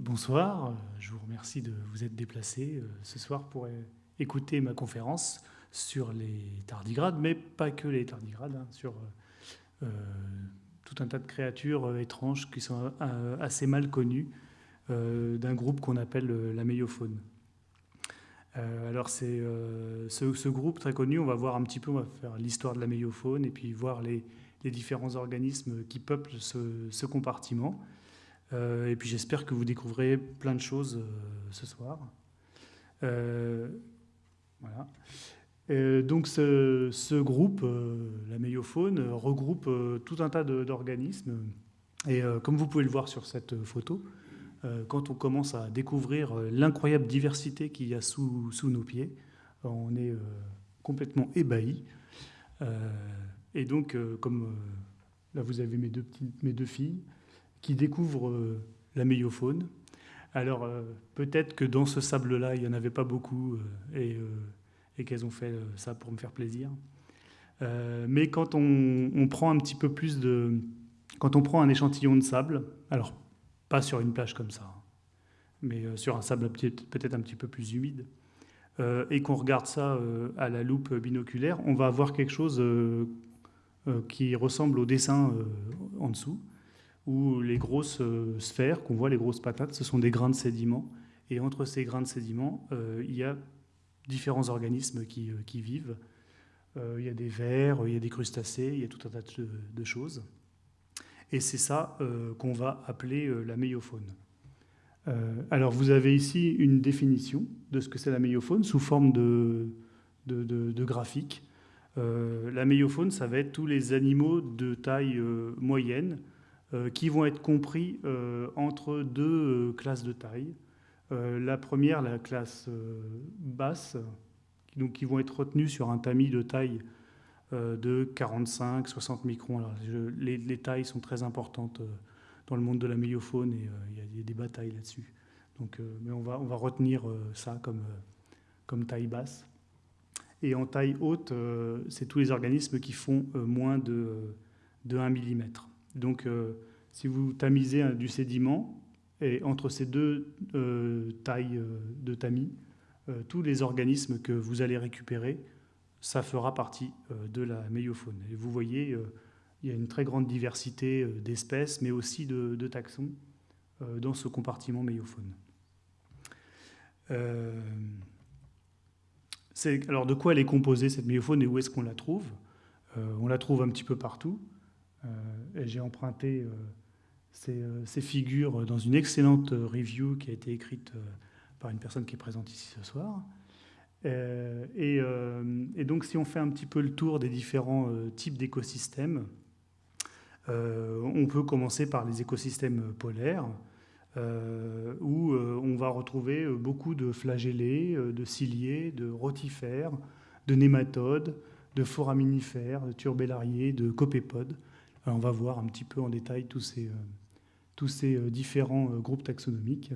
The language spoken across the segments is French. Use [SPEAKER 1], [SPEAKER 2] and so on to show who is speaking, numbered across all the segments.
[SPEAKER 1] Bonsoir, je vous remercie de vous être déplacé euh, ce soir pour écouter ma conférence sur les tardigrades, mais pas que les tardigrades, hein, sur euh, tout un tas de créatures euh, étranges qui sont assez mal connues d'un groupe qu'on appelle la méiofaune. alors c'est ce, groupe très connu, on va voir un petit peu, on va faire l'histoire de la méiofaune et puis voir les, différents organismes qui peuplent ce compartiment. Euh, et puis j'espère que vous découvrirez plein de choses euh, ce soir. Euh, voilà. donc ce, groupe, la méiofaune, regroupe tout un tas d'organismes. Et comme vous pouvez le voir sur cette photo, quand on commence à découvrir l'incroyable diversité qu'il y a sous, sous, nos pieds, on est complètement ébahi. et donc, comme là vous avez mes deux, petites, mes deux filles, qui découvrent euh, la méiofaune. Alors euh, peut-être que dans ce sable-là, il n'y en avait pas beaucoup euh, et, et qu'elles ont fait ça pour me faire plaisir. mais quand on, prend un petit peu plus de... Quand on prend un échantillon de sable, alors pas sur une plage comme ça, hein, mais sur un sable peut-être un petit peu plus humide, et qu'on regarde ça à la loupe binoculaire, on va avoir quelque chose qui ressemble au dessin en dessous où les grosses euh, sphères qu'on voit, les grosses patates, ce sont des grains de sédiments. Et entre ces grains de sédiments, euh, il y a différents organismes qui, euh, vivent. il y a des vers, il y a des crustacés, il y a tout un tas de, choses. Et c'est ça qu'on va appeler la méiofaune. alors vous avez ici une définition de ce que c'est la méiofaune sous forme de, graphique. la méiofaune, ça va être tous les animaux de taille moyenne, euh, qui vont être compris euh, entre deux euh, classes de taille. la première, la classe basse, donc qui vont être retenues sur un tamis de taille de 45-60 microns. les, tailles sont très importantes dans le monde de la méiofaune et il y, a des batailles là-dessus. Mais on va, on va retenir ça comme, comme taille basse. Et en taille haute, c'est tous les organismes qui font moins de, de 1 mm. Donc, euh, si vous tamisez du sédiment, et entre ces deux euh, tailles euh, de tamis, tous les organismes que vous allez récupérer, ça fera partie de la méiofaune. Et vous voyez, il y a une très grande diversité d'espèces, mais aussi de, taxons dans ce compartiment méiofaune. alors de quoi elle est composée cette méiofaune et où est-ce qu'on la trouve? On la trouve un petit peu partout. Euh, j'ai emprunté euh, euh, ces, figures dans une excellente review qui a été écrite par une personne qui est présente ici ce soir. Et, donc, si on fait un petit peu le tour des différents types d'écosystèmes, on peut commencer par les écosystèmes polaires, où on va retrouver beaucoup de flagellés, de ciliés, de rotifères, de nématodes, de foraminifères, de turbellariés, de copépodes on va voir un petit peu en détail tous ces, euh, euh, différents euh, groupes taxonomiques.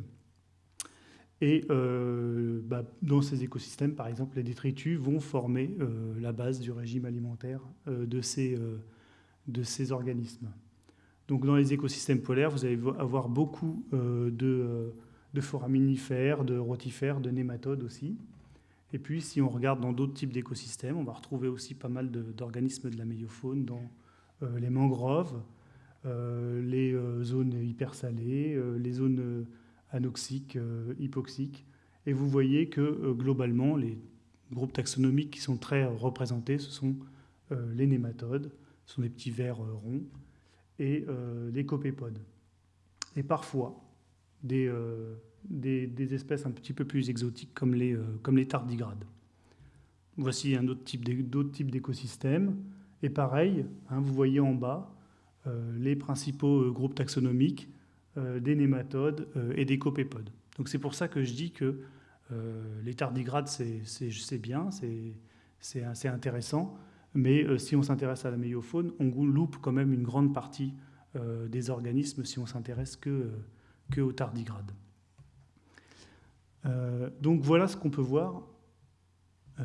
[SPEAKER 1] Et bah, dans ces écosystèmes, par exemple, les détritus vont former la base du régime alimentaire de, ces, de ces organismes. Donc dans les écosystèmes polaires, vous allez avoir beaucoup de, de foraminifères, de rotifères, de nématodes aussi. Et puis si on regarde dans d'autres types d'écosystèmes, on va retrouver aussi pas mal d'organismes de, la méiofaune dans euh, les mangroves, euh, les euh, zones hypersalées, les zones anoxiques, hypoxiques. Et vous voyez que globalement, les groupes taxonomiques qui sont très représentés, ce sont les nématodes, ce sont des petits vers ronds, et les copépodes. Et parfois, des, espèces un petit peu plus exotiques comme les, tardigrades. Voici un autre type. Et pareil, hein, vous voyez en bas euh, les principaux euh, groupes taxonomiques euh, des nématodes et des copépodes. Donc c'est pour ça que je dis que les tardigrades, c'est bien, c'est intéressant, mais si on s'intéresse à la méiofaune, on loupe quand même une grande partie des organismes si on s'intéresse que, qu'au tardigrade. donc voilà ce qu'on peut voir.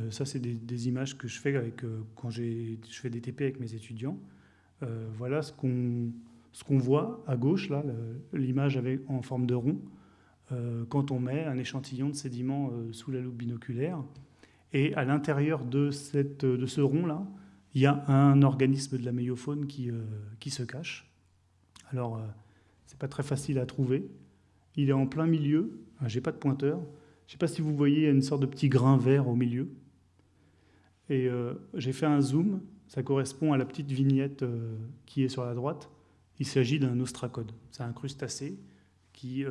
[SPEAKER 1] ça, c'est des, images que je fais avec, quand je fais des TP avec mes étudiants. voilà ce qu'on ce qu'on voit à gauche, là, l'image en forme de rond, quand on met un échantillon de sédiments sous la loupe binoculaire. Et à l'intérieur de, de ce rond-là, il y a un organisme de la méiofaune qui, euh, qui se cache. Alors, euh, c'est pas très facile à trouver. Il est en plein milieu. Ah, j'ai pas de pointeur. Je sais pas si vous voyez, il y a une sorte de petit grain vert au milieu. Et euh, j'ai fait un zoom. Ça correspond à la petite vignette qui est sur la droite. Il s'agit d'un ostracode. C'est un crustacé qui,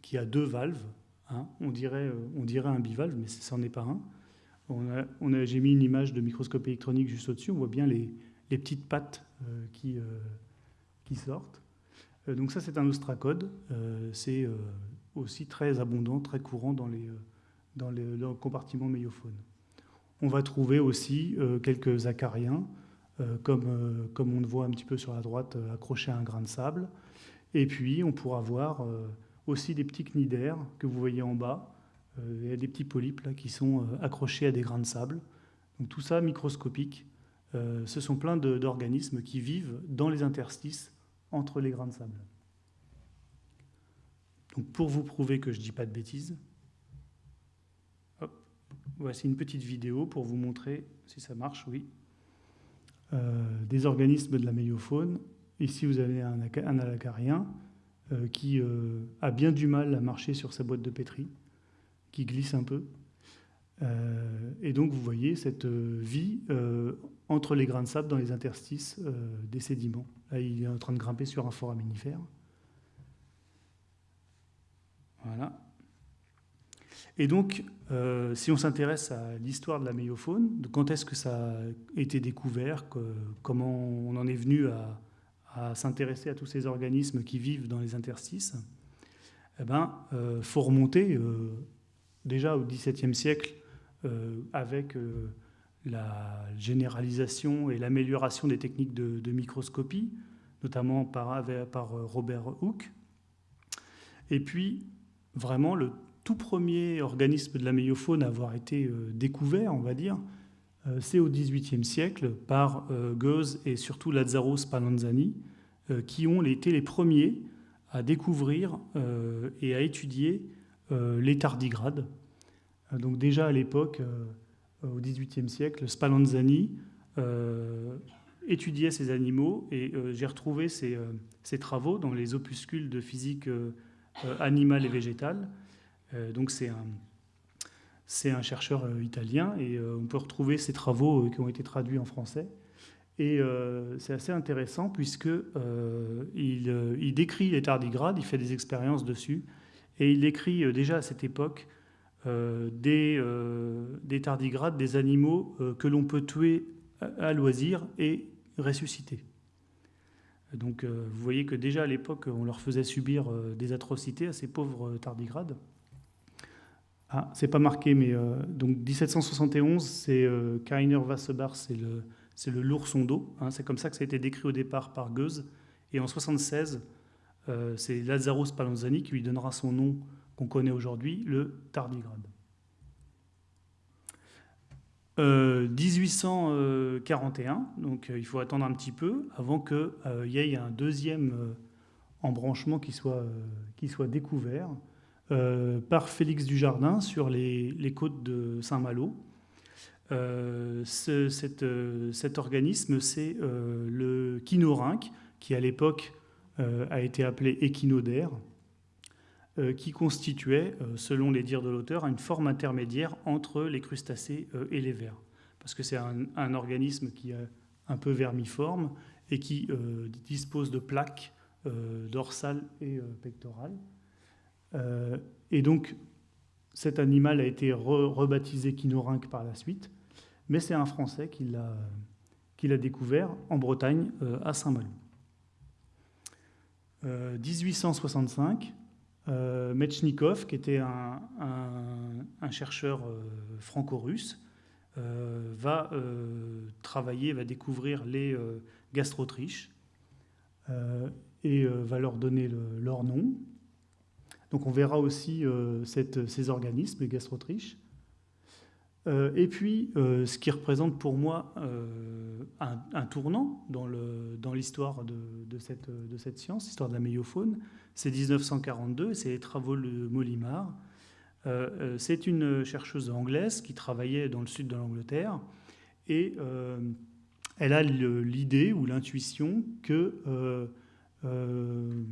[SPEAKER 1] qui a deux valves. Hein. On, dirait, on dirait un bivalve, mais ce n'en est pas un. On a, J'ai mis une image de microscope électronique juste au-dessus. On voit bien les, petites pattes euh, qui, euh, qui, sortent. Euh, donc ça, c'est un ostracode. c'est aussi très abondant, très courant dans, les, dans, les, le compartiment méiophone. On va trouver aussi quelques acariens, comme, comme on le voit un petit peu sur la droite, accrochés à un grain de sable. Et puis, on pourra voir aussi des petits cnidaires que vous voyez en bas, euh, a des petits polypes là, qui sont euh, accrochés à des grains de sable. Donc tout ça microscopique. Euh, ce sont plein d'organismes qui vivent dans les interstices entre les grains de sable. Donc pour vous prouver que je ne dis pas de bêtises, voici une petite vidéo pour vous montrer si ça marche, oui. Des organismes de la méiofaune. Ici, vous avez un, un alacarien qui a bien du mal à marcher sur sa boîte de pétri qui glisse un peu. Euh, et donc vous voyez cette euh, vie euh, entre les grains de sable dans les interstices des sédiments. Là, il est en train de grimper sur un foraminifère. Voilà. Et donc, si on s'intéresse à l'histoire de la méiofaune, de quand est-ce que ça a été découvert, comment on en est venu à, s'intéresser à tous ces organismes qui vivent dans les interstices, eh ben, faut remonter déjà au XVIIe siècle, euh, avec euh, la généralisation et l'amélioration des techniques de, microscopie, notamment par, par euh, Robert Hooke. Et puis, vraiment, le tout premier organisme de la méiofaune à avoir été découvert, on va dire, c'est au XVIIIe siècle par Goethe et surtout Lazzaro Spallanzani, qui ont été les premiers à découvrir et à étudier les tardigrades, euh, donc déjà à l'époque, euh, au XVIIIe siècle, Spallanzani euh, étudiait ces animaux et j'ai retrouvé ces, travaux dans les opuscules de physique animale et végétale. Donc c'est un, chercheur italien et on peut retrouver ses travaux qui ont été traduits en français. Et c'est assez intéressant puisque il, décrit les tardigrades, il fait des expériences dessus et il décrit déjà à cette époque euh, des, euh, des, tardigrades, des animaux euh, que l'on peut tuer à, loisir et ressusciter. Donc vous voyez que déjà à l'époque, on leur faisait subir des atrocités à ces pauvres tardigrades. Ah, c'est pas marqué, mais donc 1771, c'est Kainer Wassebar, c'est le, c'est le l'ourson d'eau. Hein, c'est comme ça que ça a été décrit au départ par Goethe. Et en 76, c'est Lazzaro Spallanzani qui lui donnera son nom qu'on connaît aujourd'hui, le tardigrade. 1841, euh, donc euh, il faut attendre un petit peu avant qu'il euh, y ait un deuxième embranchement qui soit, qui soit découvert par Félix Dujardin sur les, côtes de Saint-Malo. Ce, cet organisme, c'est le kinorynque, qui à l'époque a été appelé échinodaire, euh, qui constituait, euh, selon les dires de l'auteur, une forme intermédiaire entre les crustacés euh, et les vers. Parce que c'est un, organisme qui est un peu vermiforme et qui dispose de plaques dorsales et pectorales. Et donc, cet animal a été rebaptisé Kinorynque par la suite, mais c'est un Français qui l'a découvert en Bretagne, à Saint-Malo. 1865, euh, Metchnikov, qui était un, chercheur euh, franco-russe, euh, va travailler, va découvrir les gastrotriches et va leur donner leur nom. Donc on verra aussi ces organismes, les gastrotriches. et puis, ce qui représente pour moi un, tournant dans l'histoire de, cette, science, l'histoire de la méiofaune, c'est 1942, c'est les travaux de Molimar. c'est une chercheuse anglaise qui travaillait dans le sud de l'Angleterre et elle a l'idée ou l'intuition que euh, euh,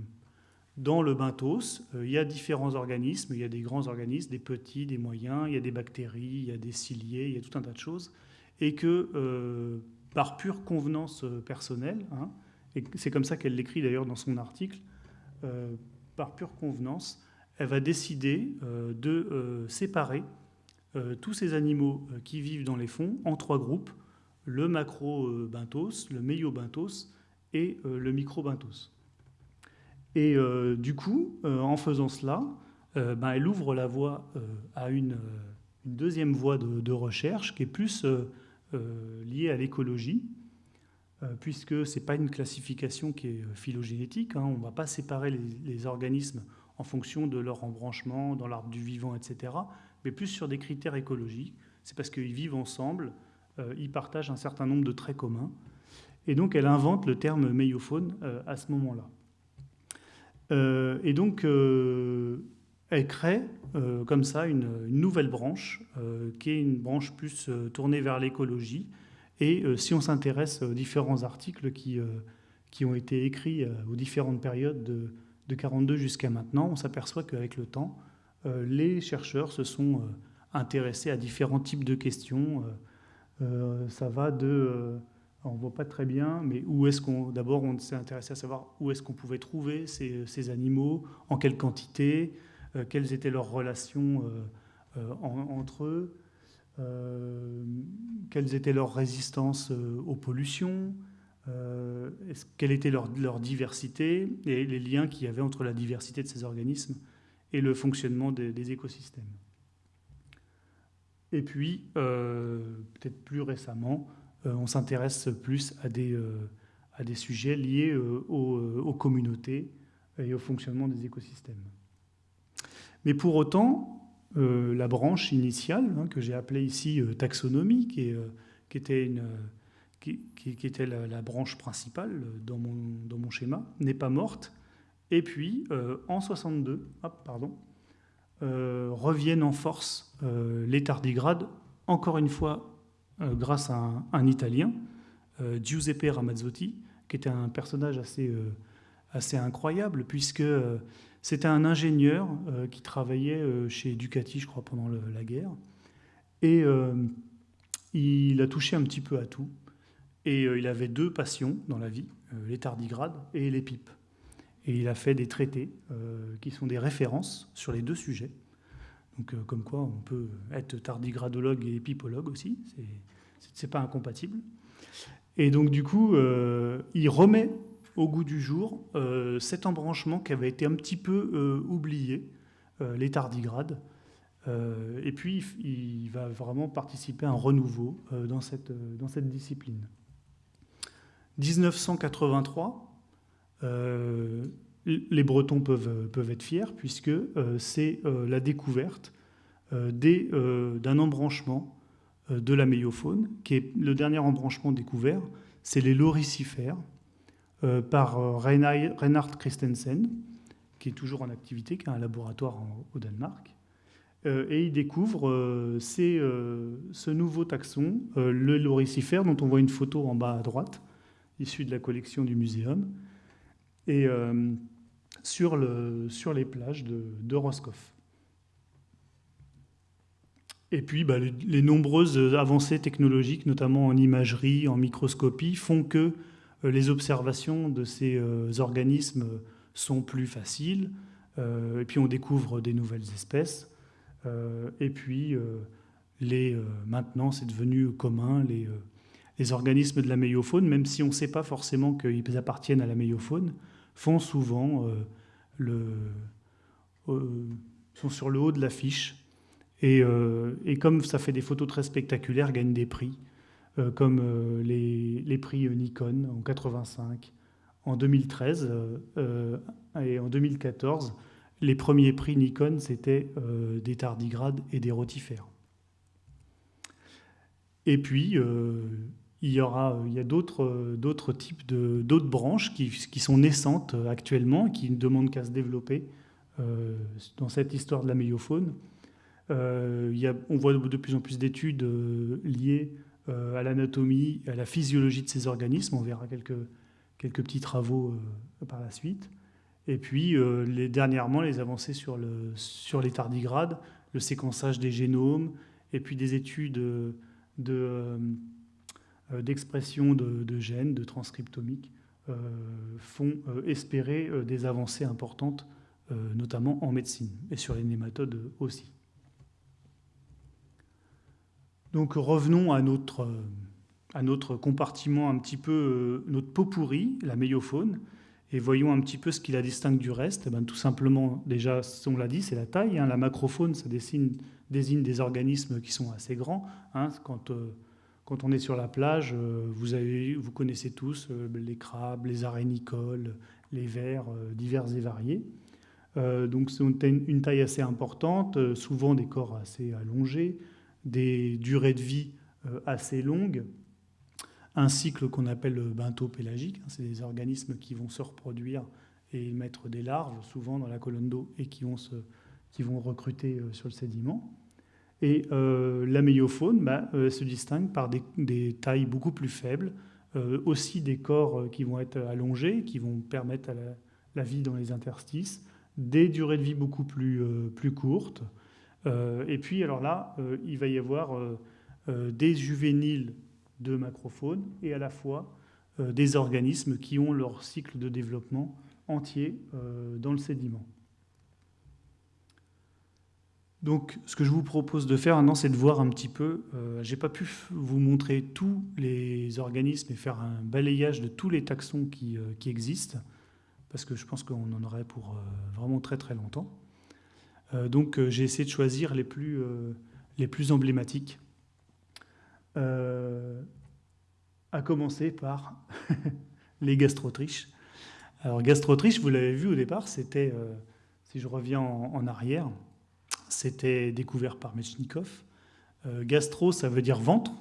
[SPEAKER 1] dans le benthos, euh, il y a différents organismes, il y a des grands organismes, des petits, des moyens, il y a des bactéries, il y a des ciliés, il y a tout un tas de choses, et que par pure convenance personnelle, hein, et c'est comme ça qu'elle l'écrit d'ailleurs dans son article, par pure convenance, elle va décider de séparer tous ces animaux qui vivent dans les fonds en trois groupes le macro-benthos, le méio-benthos et euh, le micro-benthos. Et euh, du coup, euh, en faisant cela, ben, elle ouvre la voie à une, deuxième voie de, recherche qui est plus liée à l'écologie, puisque ce n'est pas une classification qui est phylogénétique. Hein. on ne va pas séparer les, organismes en fonction de leur embranchement dans l'arbre du vivant, etc., mais plus sur des critères écologiques. C'est parce qu'ils vivent ensemble, euh, ils partagent un certain nombre de traits communs. Et donc elle invente le terme méiofaune euh, à ce moment-là. Euh, et donc elle crée comme ça une, nouvelle branche, qui est une branche plus tournée vers l'écologie. Et si on s'intéresse aux différents articles qui, qui ont été écrits aux différentes périodes de, de 42 jusqu'à maintenant, on s'aperçoit qu'avec le temps, les chercheurs se sont intéressés à différents types de questions euh, ça va de, euh, on ne voit pas très bien, mais où est-ce qu'on, d'abord on s'est intéressé à savoir où est-ce qu'on pouvait trouver ces, ces, animaux, en quelle quantité, euh, quelles étaient leurs relations entre eux, quelles étaient leurs résistances aux pollutions, quelle était leur, leur, diversité et les liens qu'il y avait entre la diversité de ces organismes et le fonctionnement des écosystèmes. Et puis, euh, peut-être plus récemment, euh, on s'intéresse plus à des, euh, sujets liés aux, communautés et au fonctionnement des écosystèmes. Mais pour autant, la branche initiale, hein, que j'ai appelée ici taxonomie, qui, était, la, branche principale dans mon, schéma, n'est pas morte. Et puis, en 62, hop, pardon, euh, reviennent en force euh, les tardigrades, encore une fois euh, grâce à un, Italien, Giuseppe Ramazzotti, qui était un personnage assez, assez incroyable, puisque c'était un ingénieur qui travaillait chez Ducati, je crois, pendant la guerre. Et il a touché un petit peu à tout. Et il avait deux passions dans la vie, les tardigrades et les pipes. Et il a fait des traités euh, qui sont des références sur les deux sujets. Donc, euh, comme quoi, on peut être tardigradologue et épipologue aussi. C'est pas incompatible. Et donc, du coup, euh, il remet au goût du jour cet embranchement qui avait été un petit peu oublié, les tardigrades. et puis, il va vraiment participer à un renouveau dans, cette, dans cette discipline. 1983, euh, les Bretons peuvent, être fiers puisque euh, c'est euh, la découverte d'un embranchement de la méiofaune, qui est le dernier embranchement découvert, c'est les loricifères, par Reinhard Christensen, qui est toujours en activité, qui a un laboratoire au Danemark. et il découvre ce nouveau taxon, le loricifère, dont on voit une photo en bas à droite, issue de la collection du muséum, et euh, sur, le, sur, les plages de, Roscoff. Et puis, bah, les, nombreuses avancées technologiques, notamment en imagerie, en microscopie, font que euh, les observations de ces euh, organismes sont plus faciles. et puis, on découvre des nouvelles espèces. et puis, les, maintenant, c'est devenu commun, les, les, organismes de la méiofaune, même si on ne sait pas forcément qu'ils appartiennent à la méiofaune, font souvent euh, le, euh, sont sur le haut de l'affiche. Et, euh, et, comme ça fait des photos très spectaculaires, gagnent des prix, comme les, les, prix Nikon en 85, en 2013 et en 2014, les premiers prix Nikon, c'était des tardigrades et des rotifères. Et puis, il y, aura, il y a d'autres types de, d'autres branches qui, sont naissantes actuellement, qui ne demandent qu'à se développer dans cette histoire de la méiofaune. il y a, on voit de plus en plus d'études liées à l'anatomie, à la physiologie de ces organismes. On verra quelques, quelques petits travaux par la suite. Et puis, euh, les, dernièrement, les avancées sur, le, sur les tardigrades, le séquençage des génomes, et puis des études euh, d'expression de, gènes, de transcriptomique, euh, font espérer des avancées importantes, notamment en médecine, et sur les nématodes aussi. Donc revenons à notre, à notre compartiment un petit peu, notre pot pourri, la méiofaune et voyons un petit peu ce qui la distingue du reste. Eh ben, tout simplement, déjà, on l'a dit, c'est la taille. Hein. La macrofaune, ça désigne, des organismes qui sont assez grands. Hein. Quand, euh, quand, on est sur la plage, euh, vous, avez, vous connaissez tous euh, les crabes, les arénicoles, les vers divers et variés. donc c'est une, taille assez importante, souvent des corps assez allongés, des durées de vie assez longues un cycle qu'on appelle bentho-pélagique. C'est des organismes qui vont se reproduire et mettre des larves, souvent dans la colonne d'eau, et qui vont, se, qui vont recruter euh, sur le sédiment. Et euh, la méiofaune bah, euh, se distingue par des, tailles beaucoup plus faibles, aussi des corps qui vont être allongés, qui vont permettre à la, vie dans les interstices, des durées de vie beaucoup plus, plus courtes. et puis, alors là, il va y avoir des juvéniles de macrofaune et à la fois euh, des organismes qui ont leur cycle de développement entier euh, dans le sédiment. Donc, ce que je vous propose de faire maintenant, c'est de voir un petit peu. Euh, j'ai pas pu vous montrer tous les organismes et faire un balayage de tous les taxons qui, qui existent, parce que je pense qu'on en aurait pour vraiment très très longtemps. donc, j'ai essayé de choisir les plus, les plus emblématiques euh, à commencer par les gastrotriches. Alors gastrotriche, vous l'avez vu au départ, c'était, euh, si je reviens en, arrière, c'était découvert par Mechnikov. Euh, gastro, ça veut dire ventre,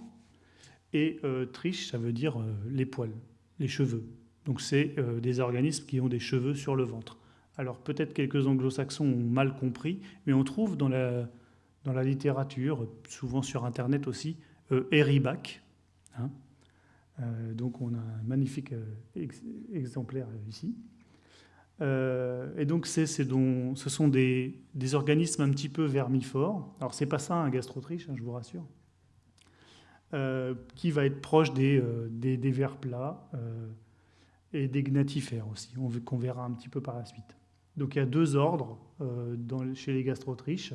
[SPEAKER 1] et triche, ça veut dire les poils, les cheveux. Donc c'est des organismes qui ont des cheveux sur le ventre. Alors peut-être quelques anglo-saxons ont mal compris, mais on trouve dans la, dans la littérature, souvent sur Internet aussi, euh, Eribac. Hein. Euh, donc on a un magnifique euh, exemplaire ici. Et donc ce sont des, organismes un petit peu vermifores. Alors c'est pas ça un gastrotriche, hein, je vous rassure. qui va être proche des, des, vers plats et des gnatifères aussi, qu'on verra un petit peu par la suite. Donc il y a deux ordres chez les gastrotriches.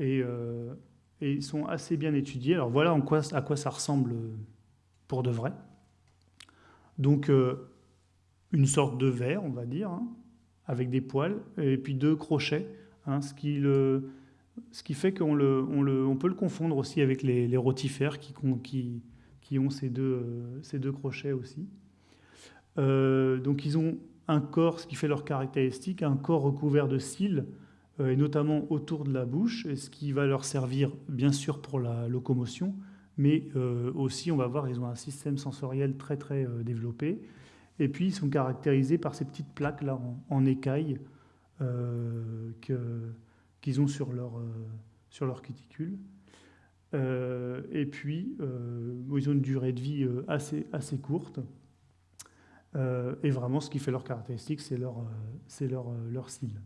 [SPEAKER 1] Et et ils sont assez bien étudiés. Alors voilà à quoi ça ressemble pour de vrai. Donc euh, une sorte de verre, on va dire, hein, avec des poils, et puis deux crochets, hein, ce, qui fait qu'on on peut le confondre aussi avec les, rotifères qui, ont ces deux, crochets aussi. Euh, donc ils ont un corps, ce qui fait leur caractéristique, un corps recouvert de cils, euh, et notamment autour de la bouche, ce qui va leur servir bien sûr pour la locomotion, mais euh, aussi on va voir ils ont un système sensoriel très très développé. Et puis ils sont caractérisés par ces petites plaques là en, écailles qu'ils ont sur leur, sur leur cuticule. et puis, ils ont une durée de vie assez, assez courte. et vraiment, ce qui fait leur caractéristique, c'est leur, leur, leur cils.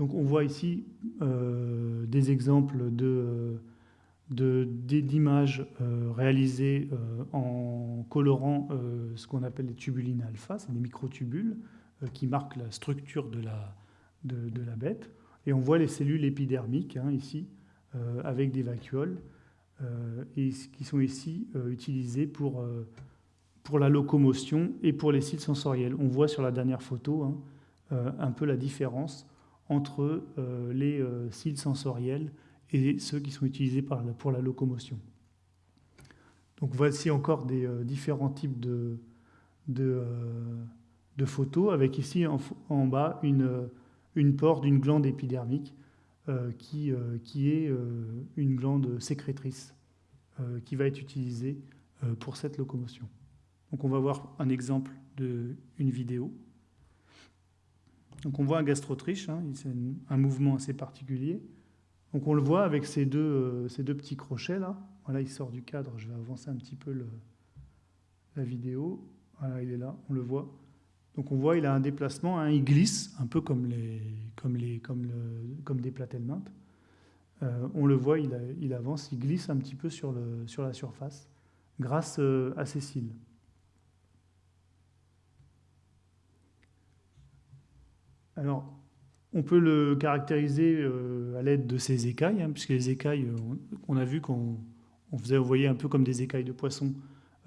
[SPEAKER 1] Donc on voit ici euh, des exemples d'images euh, réalisées euh, en colorant ce qu'on appelle les tubulines alpha, c'est des microtubules qui marquent la structure de la, de, la, bête. Et on voit les cellules épidermiques hein, ici, avec des vacuoles, qui sont ici utilisées pour, pour la locomotion et pour les cils sensoriels. On voit sur la dernière photo hein, un peu la différence entre euh, les euh, cils sensoriels et ceux qui sont utilisés pour la locomotion. Donc voici encore des euh, différents types de, de, photos, avec ici en, bas une, une pore d'une glande épidermique qui, qui est une glande sécrétrice qui va être utilisée pour cette locomotion. Donc on va voir un exemple d'une vidéo. Donc on voit un gastrotriche, hein, c'est un mouvement assez particulier. Donc on le voit avec ces deux, euh, ces deux petits crochets là. Voilà, il sort du cadre, je vais avancer un petit peu la vidéo. Voilà, il est là, on le voit. Donc on voit, il a un déplacement, hein, il glisse, un peu comme, les, comme, des platelmentes. Euh, on le voit, il, avance, il glisse un petit peu sur la surface grâce euh, à ses cils. Alors, on peut le caractériser euh, à l'aide de ces écailles, hein, puisque les écailles, euh, on, a vu qu'on faisait, vous un peu comme des écailles de poisson.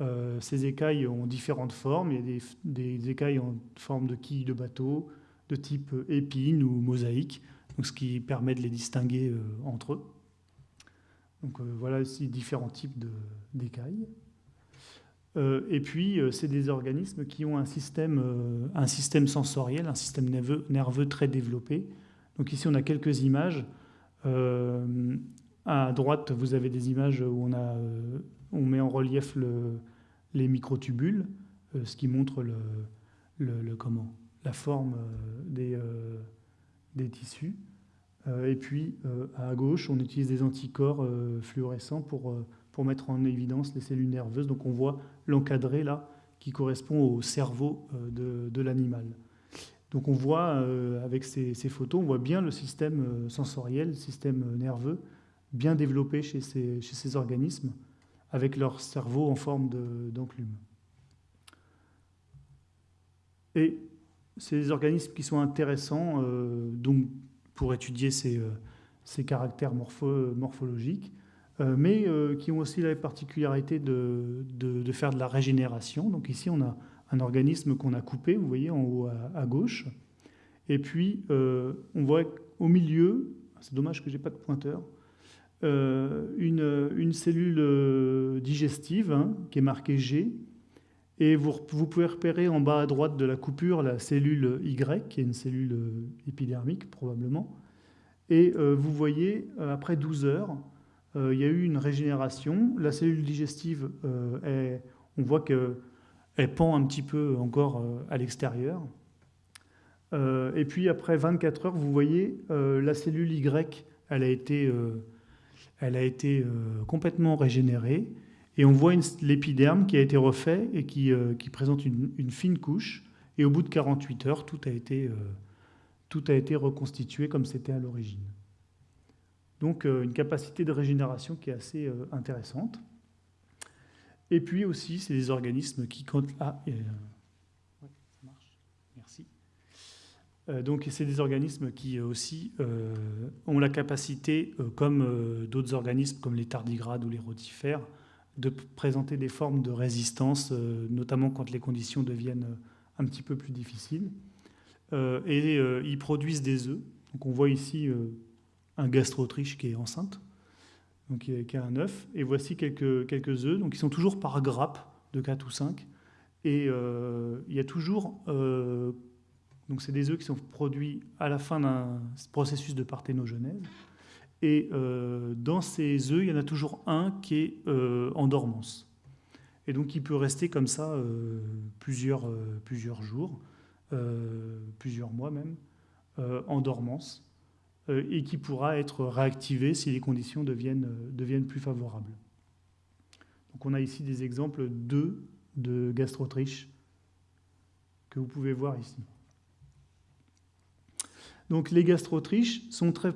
[SPEAKER 1] Euh, ces écailles ont différentes formes. Il y a des, écailles en forme de quilles de bateau, de type épine ou mosaïque, donc ce qui permet de les distinguer entre eux. Voilà ici différents types d'écailles. Euh, et puis, euh, c'est des organismes qui ont un système, euh, un système sensoriel, un système nerveux, nerveux, très développé. Donc ici, on a quelques images. à droite, vous avez des images où on, a, on met en relief le, les microtubules, ce qui montre le, comment, la forme des, des tissus. et puis, à gauche, on utilise des anticorps fluorescents pour pour mettre en évidence les cellules nerveuses. Donc on voit l'encadré là, qui correspond au cerveau euh, de, l'animal. Donc on voit, euh, avec ces, photos, on voit bien le système euh, sensoriel, le système nerveux, bien développé chez ces, chez ces organismes, avec leur cerveau en forme d'enclume. Et des organismes qui sont intéressants donc, pour étudier ces, ces caractères morphologiques. Euh, mais euh, qui ont aussi la particularité de, de, faire de la régénération. Donc ici, on a un organisme qu'on a coupé, vous voyez, en haut à, gauche. Et puis, euh, on voit au milieu, c'est dommage que je n'ai pas de pointeur, une, une, cellule digestive hein, qui est marquée G. Et vous, vous, pouvez repérer en bas à droite de la coupure la cellule Y, qui est une cellule épidermique probablement. Et vous voyez, après 12 heures, il y a eu une régénération. La cellule digestive, euh, on voit qu'elle pend un petit peu encore euh, à l'extérieur. et puis après 24 heures, vous voyez, la cellule Y, elle a été, elle a été complètement régénérée. Et on voit l'épiderme qui a été refait et qui, qui présente une, une, fine couche. Et au bout de 48 heures, tout a été, tout a été reconstitué comme c'était à l'origine. Donc euh, une capacité de régénération qui est assez euh, intéressante. Et puis aussi, c'est des organismes qui comptent... Ah. Merci. donc c'est des organismes qui aussi ont la capacité, comme d'autres organismes comme les tardigrades ou les rotifères, de présenter des formes de résistance, notamment quand les conditions deviennent un petit peu plus difficiles. et ils produisent des œufs. Donc on voit ici un gastro-autriche qui est enceinte, donc qui a un œuf. Et voici quelques, œufs, donc ils sont toujours par grappe de 4 ou 5. Et euh, il y a toujours... Euh, donc c'est des œufs qui sont produits à la fin d'un processus de parthénogenèse. Et euh, dans ces œufs, il y en a toujours un qui est en dormance. Et donc il peut rester comme ça plusieurs, plusieurs jours, plusieurs mois même, en dormance. Euh, et qui pourra être réactivé si les conditions deviennent, euh, deviennent plus favorables. Donc on a ici des exemples de, gastrotriches que vous pouvez voir ici. Donc les gastrotriches sont très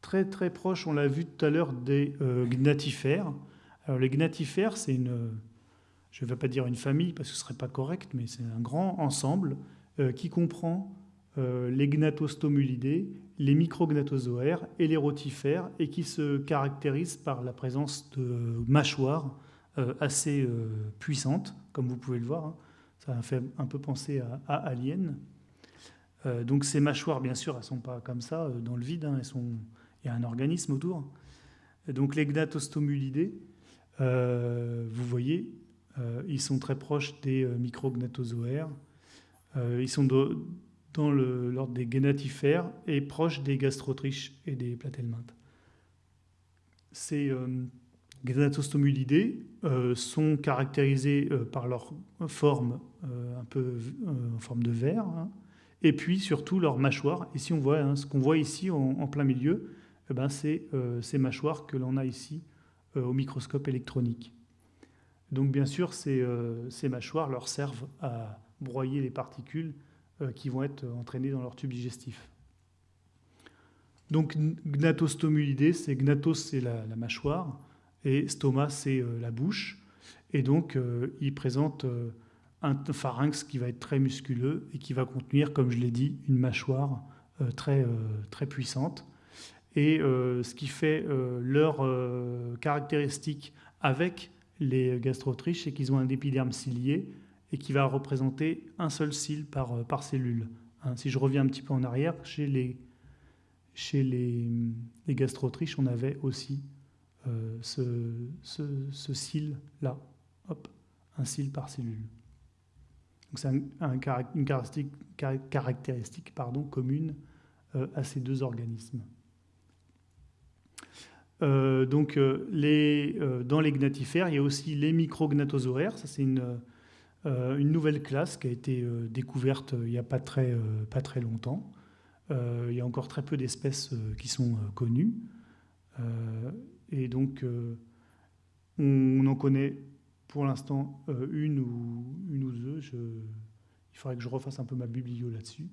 [SPEAKER 1] très très proches, on l'a vu tout à l'heure, des euh, gnatifères. Alors les gnatifères, c'est une, je ne vais pas dire une famille parce que ce ne serait pas correct, mais c'est un grand ensemble qui comprend les gnatostomulidés les micrognathozoaires et les rotifères et qui se caractérisent par la présence de mâchoires euh, assez euh, puissantes, comme vous pouvez le voir. Hein. Ça fait un peu penser à, Alien. Euh, donc ces mâchoires, bien sûr, elles ne sont pas comme ça dans le vide, hein. elles sont... il y a un organisme autour. donc les gnatostomulidés, vous voyez, ils sont très proches des micrognathozoaires. ils sont l'ordre des gnatifères et proches des gastrotriches et des platelmintes. Ces gnatostomulidés sont caractérisés par leur forme un peu en forme de verre, hein, et puis surtout leur mâchoire. Ici, on voit hein, ce qu'on voit ici en, plein milieu, eh ben, c'est ces mâchoires que l'on a ici au microscope électronique. Donc bien sûr, ces, euh, mâchoires leur servent à broyer les particules euh, qui vont être entraînées dans leur tube digestif. Donc gnatostomulidé, c'est gnatos, c'est la, mâchoire, et stoma, c'est euh, la bouche. Et donc, il présente un pharynx qui va être très musculeux et qui va contenir, comme je l'ai dit, une mâchoire très, très puissante. Et ce qui fait leur caractéristique avec les gastrotriches, c'est qu'ils ont un épiderme cilié et qui va représenter un seul cil par, euh, par cellule. Hein, si je reviens un petit peu en arrière, chez les, chez les, gastrotriches, on avait aussi euh, ce, ce, cil-là, hop, un cil par cellule. c'est un, une caractéristique, caractéristique pardon, commune euh, à ces deux organismes. Donc, les, dans les gnatifères, il y a aussi les micrognathosauraires. Ça, c'est une, une, nouvelle classe qui a été découverte il n'y a pas très, pas très longtemps. il y a encore très peu d'espèces qui sont connues. et donc, on, en connaît pour l'instant une ou, une ou deux. Il faudrait que je refasse un peu ma biblio là-dessus.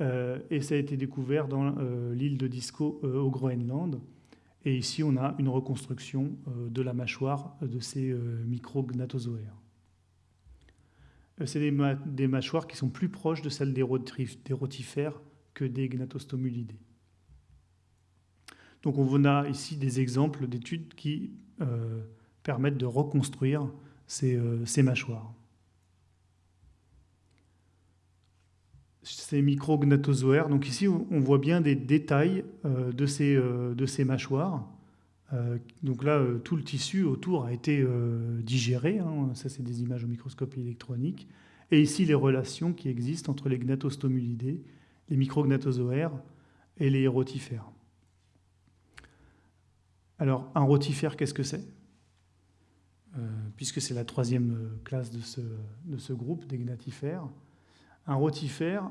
[SPEAKER 1] et ça a été découvert dans l'île de Disco au Groenland. Et ici, on a une reconstruction euh, de la mâchoire de ces euh, micrognathozoaires. Euh, c'est des, mâchoires qui sont plus proches de celles des, rotifères que des gnatostomulidés. Donc on a ici des exemples d'études qui permettent de reconstruire ces mâchoires. ces micrognathozoaires. Donc ici, on voit bien des détails euh, euh, de ces mâchoires. Euh, donc là, tout le tissu autour a été digéré. Hein. Ça, c'est des images au microscope électronique. Et ici, les relations qui existent entre les gnatostomulidés, les micrognathozoaires et les rotifères. Alors, un rotifère, qu'est-ce que c'est? Puisque c'est la troisième classe de ce, de ce groupe des gnatifères. Un rotifère,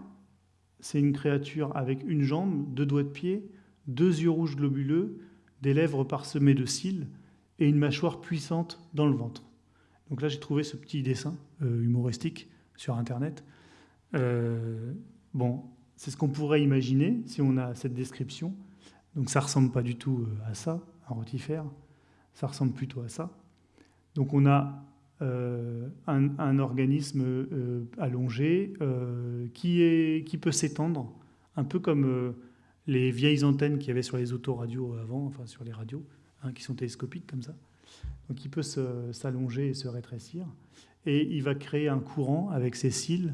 [SPEAKER 1] c'est une créature avec une jambe, deux doigts de pied, deux yeux rouges globuleux, des lèvres parsemées de cils et une mâchoire puissante dans le ventre. Donc là, j'ai trouvé ce petit dessin euh, humoristique sur Internet. Euh, bon, c'est ce qu'on pourrait imaginer si on a cette description. Donc ça ressemble pas du tout euh, à ça, un rotifère. Ça ressemble plutôt à ça. Donc on a un, organisme allongé qui, est, qui peut s'étendre, un peu comme les vieilles antennes qu'il y avait sur les autoradios avant, enfin sur les radios, hein, qui sont télescopiques comme ça. Donc il peut s'allonger et se rétrécir. Et il va créer un courant avec ses cils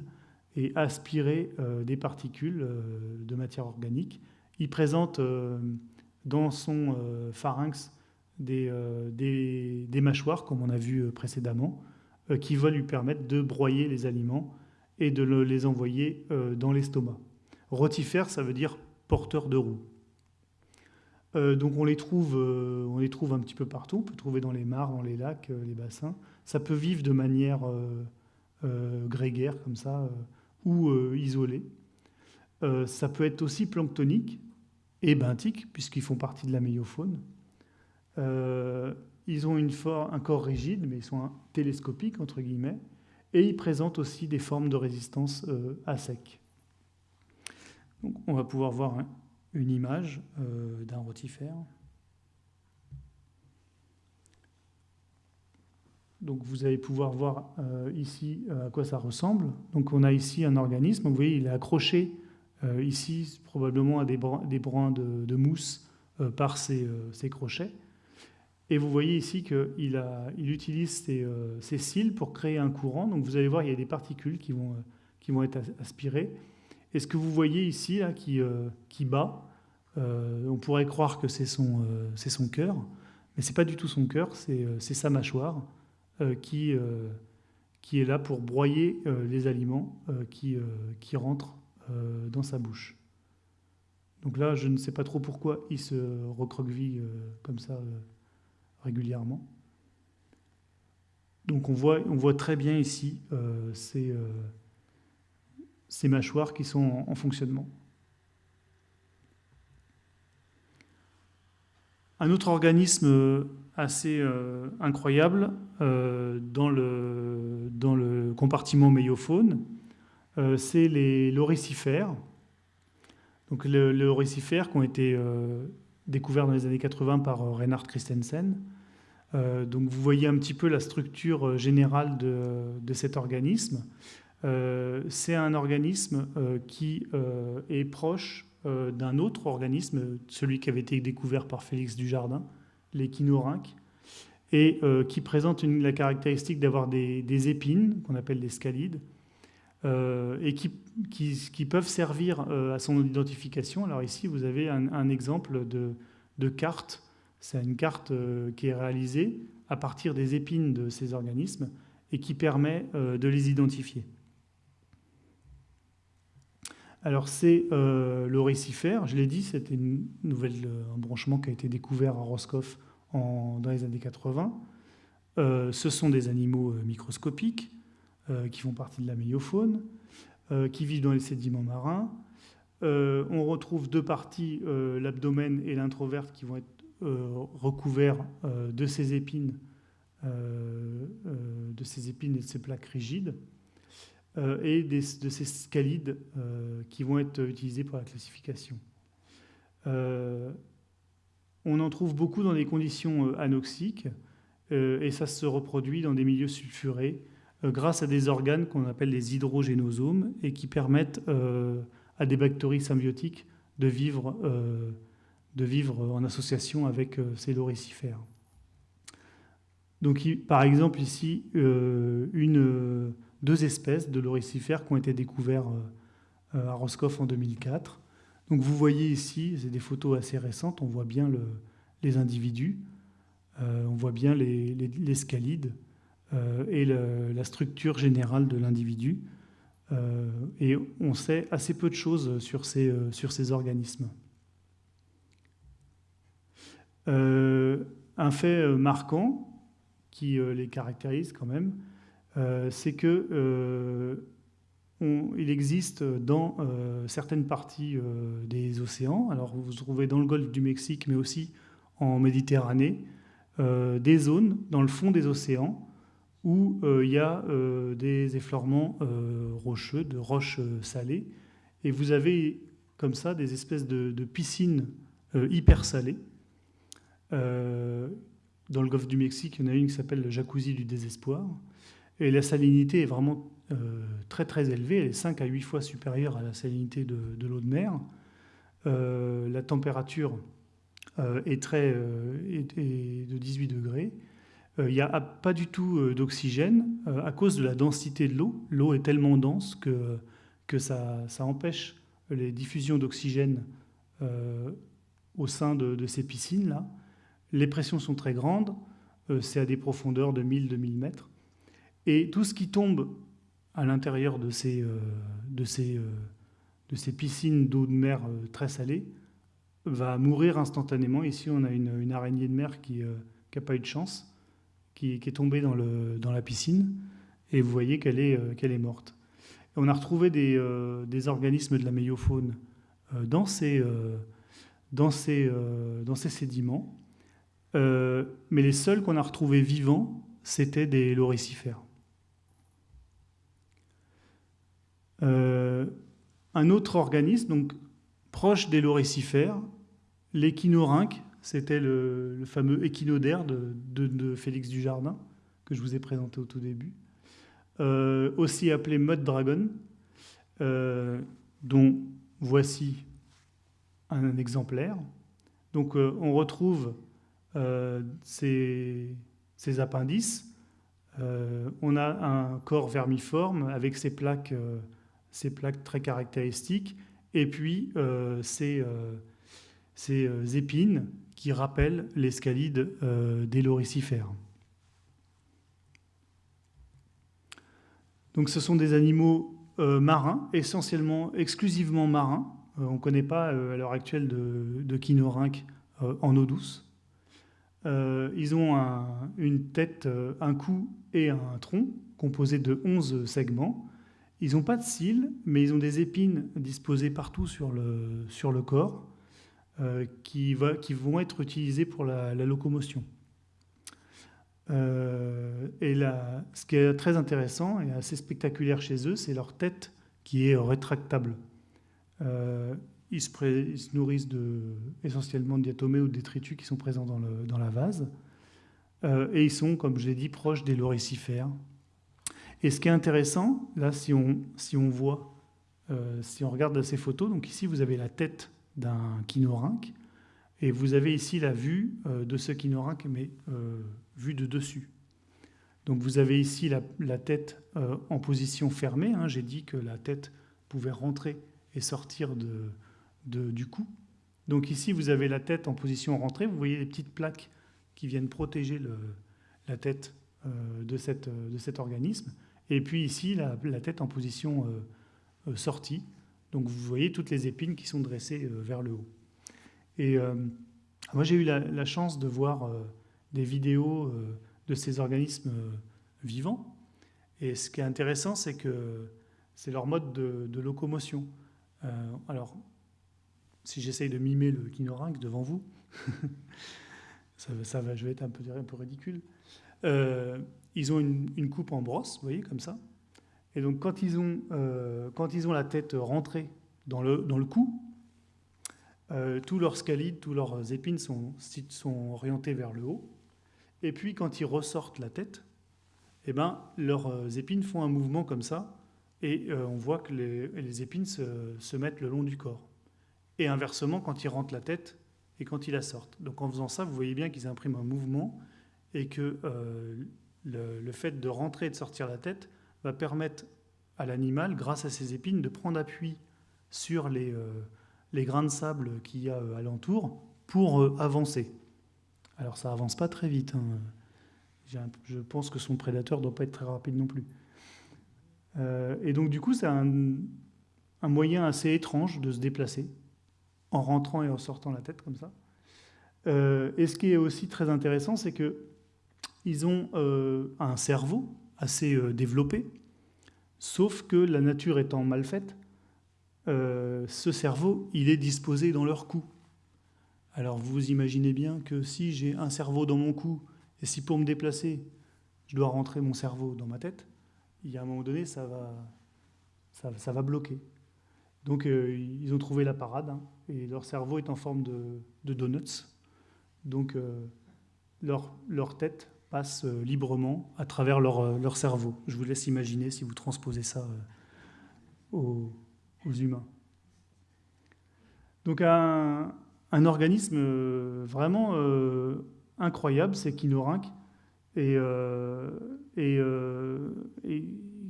[SPEAKER 1] et aspirer des particules de matière organique. Il présente dans son pharynx euh, des, mâchoires, comme on a vu euh, précédemment, euh, qui vont lui permettre de broyer les aliments et de les envoyer dans l'estomac. Rotifère, ça veut dire porteur de roues. donc on les, trouve, on les trouve un petit peu partout, on peut trouver dans les mares, dans les lacs, les bassins. Ça peut vivre de manière grégaire comme ça, ou isolée. ça peut être aussi planctonique et benthique, puisqu'ils font partie de la méiofaune. Euh, ils ont une un corps rigide, mais ils sont télescopiques, entre guillemets, et ils présentent aussi des formes de résistance euh, à sec. On va pouvoir voir une image euh, d'un rotifère. Donc vous allez pouvoir voir ici à quoi ça ressemble. Donc on a ici un organisme, vous voyez il est accroché ici probablement à des, brins, de, mousse par ses crochets. Et vous voyez ici qu'il il utilise euh, ses, cils pour créer un courant. Donc vous allez voir, il y a des particules euh, qui vont être aspirées. Et ce que vous voyez ici, euh, qui bat, on pourrait croire que c'est son, c'est son cœur, mais ce n'est pas du tout son cœur, c'est sa mâchoire qui, est là pour broyer les aliments qui, qui rentrent dans sa bouche. Donc là, je ne sais pas trop pourquoi il se recroqueville comme ça régulièrement. Donc on voit, on voit très bien ici ces, ces, mâchoires qui sont en fonctionnement. Un autre organisme euh, assez euh, incroyable euh, dans, le, dans, le, compartiment méiophone, c'est les loricifères. Donc les loricifères qui ont été découverts dans les années 80 par Reinhard Christensen. donc vous voyez un petit peu la structure générale de, de cet organisme. C'est un organisme qui est proche euh, d'un autre organisme, celui qui avait été découvert par Félix Dujardin, l'échinorynque, et euh, qui présente la caractéristique d'avoir des, épines, qu'on appelle des scalides, euh, et qui, peuvent servir à son identification. Alors ici, vous avez un, exemple de carte. C'est une carte qui est réalisée à partir des épines de ces organismes et qui permet de les identifier. Alors c'est euh, l'oricifère, je l'ai dit, c'était une nouvelle, euh, un branchement qui a été découvert à Roscoff dans les années 80. Euh, ce sont des animaux microscopiques qui font partie de la méiofaune, qui vivent dans les sédiments marins. on retrouve deux parties, l'abdomen et l'introverte, qui vont être recouverts de ces épines, de ces épines et de ces plaques rigides. Euh, et de ces scalides euh, qui vont être utilisés pour la classification. Euh, on en trouve beaucoup dans des conditions anoxiques et ça se reproduit dans des milieux sulfurés grâce à des organes qu'on appelle les hydrogénosomes et qui permettent à des bactéries symbiotiques de vivre, de vivre en association avec ces loricifères. Donc, par exemple, ici, une deux espèces de loricifères qui ont été découverts euh, à Roscoff en 2004. Donc vous voyez ici, c'est des photos assez récentes, on voit bien les individus, euh, on voit bien les, euh, et la structure générale de l'individu. et on sait assez peu de choses sur ces, organismes. un fait marquant qui les caractérise quand même, c'est que euh, il existe dans euh, certaines parties des océans, alors vous vous trouvez dans le golfe du Mexique, mais aussi en Méditerranée, des zones dans le fond des océans où il y a des effleurements rocheux, de roches salées, et vous avez comme ça des espèces de piscines hyper salées. dans le golfe du Mexique, il y en a une qui s'appelle le jacuzzi du désespoir. Et la salinité est vraiment euh, très très élevée, elle est 5 à 8 fois supérieure à la salinité de, l'eau de mer. Euh, la température euh, est, très, de 18 degrés. Il n'y a pas du tout d'oxygène à cause de la densité de l'eau. L'eau est tellement dense que, que ça, ça empêche les diffusions d'oxygène au sein de, de ces piscines-là. Les pressions sont très grandes, c'est à des profondeurs de 1000-2000 mètres. Et tout ce qui tombe à l'intérieur de ces, euh, euh, piscines d'eau de mer euh, très salée va mourir instantanément. Ici, on a une, araignée de mer qui n'a pas eu de chance, qui, est tombée dans, la piscine, et vous voyez qu'elle est, morte. on a retrouvé des, organismes de la méiofaune dans ces, dans ces, dans ces sédiments, mais les seuls qu'on a retrouvés vivants, c'était des loricifères. Euh, un autre organisme, donc proche des loricifères, l'échinorynque, c'était le, fameux échinodaire de, de, Félix Dujardin, que je vous ai présenté au tout début, euh, aussi appelé mud dragon, euh, dont voici un, exemplaire. Donc on retrouve ces, ces, appendices. on a un corps vermiforme avec ses plaques ces plaques très caractéristiques, et puis euh, ces, euh, euh, épines qui rappellent les scalides des loricifères. Donc ce sont des animaux marins, essentiellement, exclusivement marins. on ne connaît pas à l'heure actuelle de, de en eau douce. ils ont une tête, un cou et un tronc composés de 11 segments. Ils n'ont pas de cils, mais ils ont des épines disposées partout sur le, sur le corps euh, qui, va, qui, vont être utilisées pour la, locomotion. Euh, et là, ce qui est très intéressant et assez spectaculaire chez eux, c'est leur tête qui est rétractable. Euh, ils, se nourrissent essentiellement de diatomées ou de détritus qui sont présents dans, le, dans la vase. et ils sont, comme je l'ai dit, proches des loricifères, et ce qui est intéressant, là, si on, si on voit, euh, si on regarde ces photos, donc ici, vous avez la tête d'un kinorynque, et vous avez ici la vue euh, de ce kinorynque, mais euh, vue de dessus. Donc vous avez ici la, tête en position fermée. Hein. J'ai dit que la tête pouvait rentrer et sortir de, du cou. Donc ici, vous avez la tête en position rentrée. Vous voyez les petites plaques qui viennent protéger la tête de, cette, de cet organisme. Et puis ici, la, tête en position euh, euh, sortie. Donc vous voyez toutes les épines qui sont dressées euh, vers le haut. Et moi, j'ai eu la, chance de voir des vidéos de ces organismes vivants. Et ce qui est intéressant, c'est que c'est leur mode de, locomotion. alors, si j'essaye de mimer le kinorynque devant vous, ça, va, je vais être un peu, un peu ridicule ils ont une, coupe en brosse, vous voyez, comme ça. Et donc, quand ils ont, euh, quand ils ont la tête rentrée dans le, dans le cou, euh, tous leurs scalides, tous leurs épines sont, sont orientés vers le haut. Et puis, quand ils ressortent la tête, eh ben, leurs euh, épines font un mouvement comme ça, et on voit que les, les épines se, se, mettent le long du corps. Et inversement, quand ils rentrent la tête et quand ils la sortent. Donc, en faisant ça, vous voyez bien qu'ils impriment un mouvement et que le, fait de rentrer et de sortir la tête va permettre à l'animal, grâce à ses épines, de prendre appui sur les, euh, les grains de sable qu'il y a euh, alentour pour euh, avancer. Alors ça avance pas très vite. Hein. Je pense que son prédateur doit pas être très rapide non plus. et donc du coup, c'est un, moyen assez étrange de se déplacer en rentrant et en sortant la tête comme ça. et ce qui est aussi très intéressant, c'est que ils ont euh, un cerveau assez euh, développé, sauf que la nature étant mal faite, euh, ce cerveau, il est disposé dans leur cou. Alors vous imaginez bien que si j'ai un cerveau dans mon cou, et si pour me déplacer, je dois rentrer mon cerveau dans ma tête, il y a un moment donné, ça va, ça, va bloquer. Donc ils ont trouvé la parade, hein, et leur cerveau est en forme de, donuts. Donc leur, leur tête passent euh, librement à travers leur, euh, leur, cerveau. Je vous laisse imaginer si vous transposez ça euh, aux, humains. Donc un, organisme vraiment incroyable, c'est Kinorynque, et, et,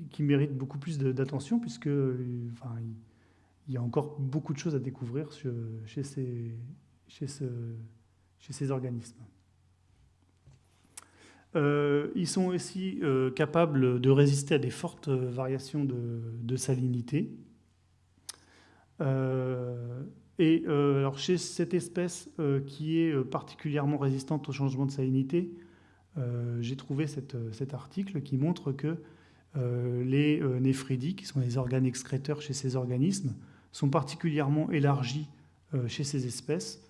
[SPEAKER 1] qui mérite beaucoup plus d'attention, puisque il y a encore beaucoup de choses à découvrir chez ces organismes. Euh, ils sont aussi euh, capables de résister à des fortes euh, variations de, salinité. et alors chez cette espèce qui est particulièrement résistante au changement de salinité, j'ai trouvé cet article qui montre que les néphridies, qui sont les organes excréteurs chez ces organismes, sont particulièrement élargis chez ces espèces.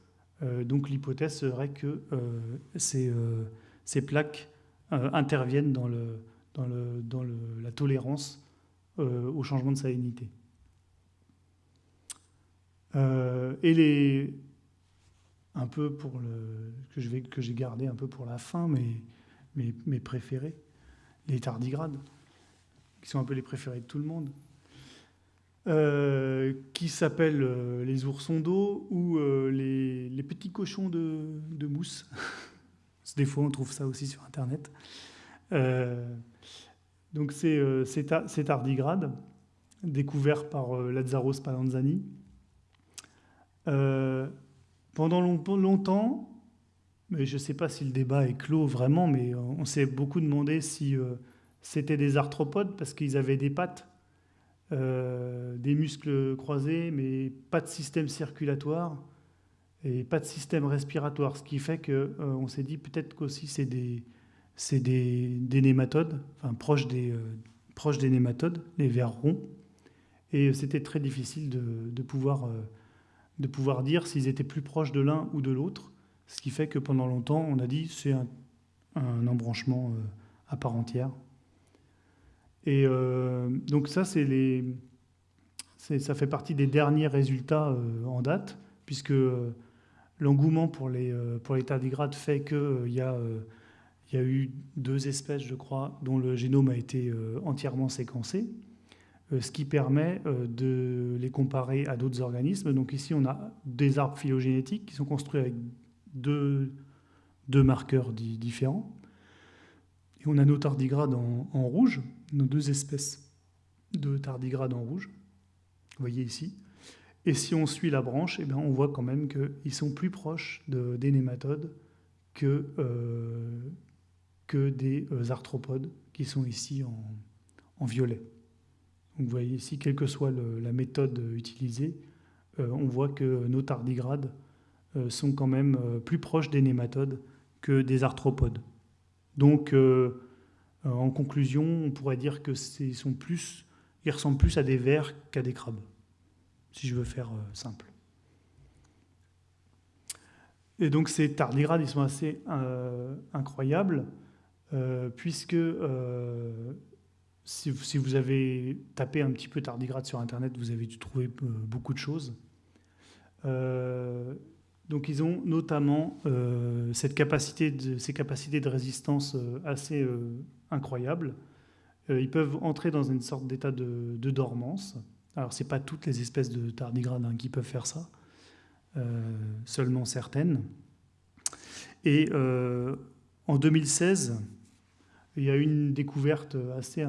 [SPEAKER 1] donc l'hypothèse serait que ces ces plaques euh, interviennent dans, la tolérance euh, au changement de salinité. Euh, et les, un peu pour le que j'ai gardé un peu pour la fin, mais mes, préférés, les tardigrades, qui sont un peu les préférés de tout le monde, qui s'appellent les oursons d'eau ou les, petits cochons de mousse. Des fois, on trouve ça aussi sur Internet. Euh, donc, c'est euh, tardigrade, découvert par euh, Lazzaro Spallanzani. pendant longtemps, mais je ne sais pas si le débat est clos vraiment, mais on s'est beaucoup demandé si c'était des arthropodes parce qu'ils avaient des pattes, des muscles croisés, mais pas de système circulatoire et pas de système respiratoire. Ce qui fait qu'on s'est dit peut-être qu'aussi c'est des, des, nématodes, enfin proches des, proches des nématodes, les vers ronds. Et c'était très difficile de, pouvoir, euh, de pouvoir dire s'ils étaient plus proches de l'un ou de l'autre. Ce qui fait que pendant longtemps, on a dit c'est un, embranchement euh, à part entière. Et euh, donc ça, c'est les, ça fait partie des derniers résultats en date, puisque l'engouement pour les, pour les tardigrades fait qu'il y, a, y a eu deux espèces, je crois, dont le génome a été entièrement séquencé. Euh, ce qui permet euh, de les comparer à d'autres organismes. Donc ici, on a des arbres phylogénétiques qui sont construits avec deux, deux marqueurs différents. Et on a nos tardigrades en, rouge, nos deux espèces de tardigrades en rouge. Vous voyez ici. Et si on suit la branche, eh bien, on voit quand même qu'ils sont plus proches de, des nématodes que, euh, que des arthropodes qui sont ici en violet vous voyez ici, quelle que soit la méthode utilisée, euh, on voit que nos tardigrades euh, sont quand même euh, plus proches des nématodes que des arthropodes. Donc, en conclusion, on pourrait dire que ils ressemblent plus à des vers qu'à des crabes, si je veux faire simple. Et donc ces tardigrades, ils sont assez incroyables, puisque si, vous avez tapé un petit peu tardigrade sur Internet, vous avez dû trouver euh, beaucoup de choses. Euh, donc ils ont notamment euh, ces capacités de résistance assez incroyables. ils peuvent entrer dans une sorte d'état de, dormance. Alors ce n'est pas toutes les espèces de tardigrades hein, qui peuvent faire ça, seulement certaines. Et en 2016, il y a une découverte assez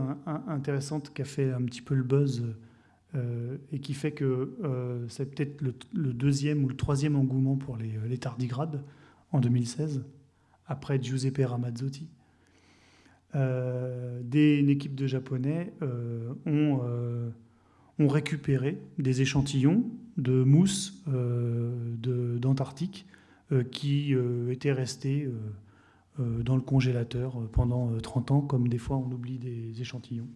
[SPEAKER 1] intéressante qui a fait un petit peu le buzz euh, et qui fait que euh, c'est peut-être le, deuxième ou le troisième engouement pour les, tardigrades en 2016, après Giuseppe Ramazzotti. Euh, des, une équipe de Japonais ont, ont, récupéré des échantillons de mousse d'Antarctique qui étaient restés euh, dans le congélateur euh, pendant 30 euh, ans, comme des fois on oublie des échantillons.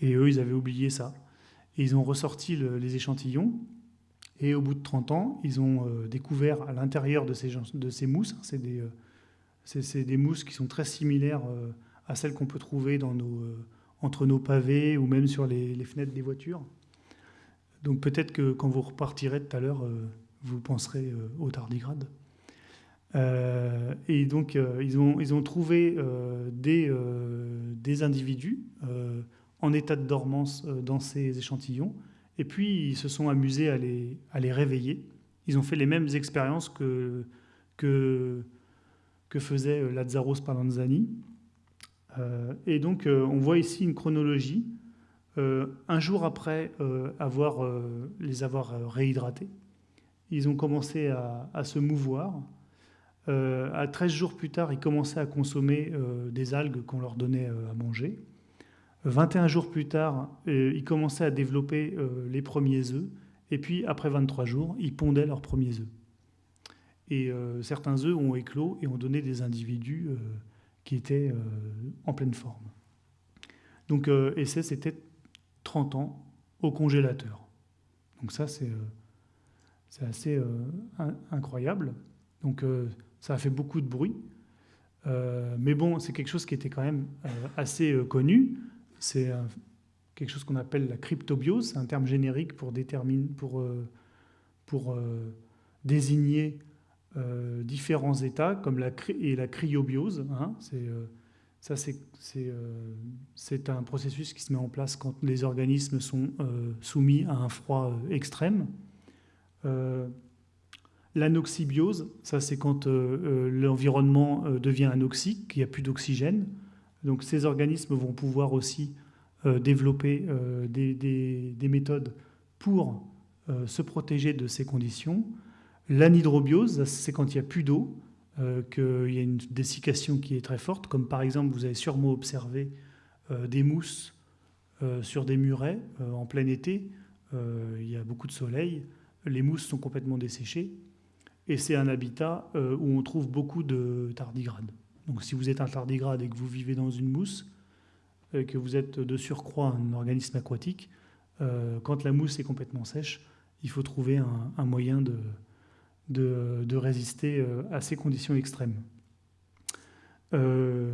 [SPEAKER 1] Et eux, ils avaient oublié ça. Et ils ont ressorti les échantillons. Et au bout de 30 ans, ils ont découvert à l'intérieur de ces, de ces mousses, hein, c'est des, des, mousses qui sont très similaires à celles qu'on peut trouver dans nos, entre nos pavés ou même sur les, fenêtres des voitures. Donc peut-être que quand vous repartirez tout à l'heure, vous penserez aux tardigrades. Euh, et donc, euh, ils, ont, ils ont trouvé euh, des, des individus en état de dormance dans ces échantillons. Et puis, ils se sont amusés à les, à les réveiller. Ils ont fait les mêmes expériences que, que, que faisait Lazzaro Spallanzani. Et donc, on voit ici une chronologie. un jour après les avoir réhydratés, ils ont commencé à, à se mouvoir. Euh, à 13 jours plus tard, ils commençaient à consommer euh, des algues qu'on leur donnait euh, à manger. 21 jours plus tard, ils commençaient à développer les premiers œufs. Et puis, après 23 jours, ils pondaient leurs premiers œufs. Et certains œufs ont éclos et ont donné des individus qui étaient en pleine forme. Donc, et c'était 30 ans au congélateur. Donc ça, c'est assez incroyable. Donc ça a fait beaucoup de bruit. Euh, mais bon, c'est quelque chose qui était quand même euh, assez euh, connu. C'est quelque chose qu'on appelle la cryptobiose. C'est un terme générique pour, déterminer, pour, pour désigner différents états, comme la, et la cryobiose. Hein. ça, c'est un processus qui se met en place quand les organismes sont soumis à un froid extrême. L'anoxybiose, ça c'est quand euh, euh, l'environnement euh, devient anoxique, qu'il n'y a plus d'oxygène. Donc ces organismes vont pouvoir aussi développer des, méthodes pour se protéger de ces conditions. L'anhydrobiose, c'est quand il n'y a plus d'eau, qu'il y a une dessiccation qui est très forte, comme par exemple vous avez sûrement observé des mousses sur des murets en plein été. il y a beaucoup de soleil, les mousses sont complètement desséchées et c'est un habitat où on trouve beaucoup de tardigrades. Donc si vous êtes un tardigrade et que vous vivez dans une mousse, que vous êtes de surcroît un organisme aquatique, quand la mousse est complètement sèche, il faut trouver un, moyen de, de, résister euh, à ces conditions extrêmes. Euh,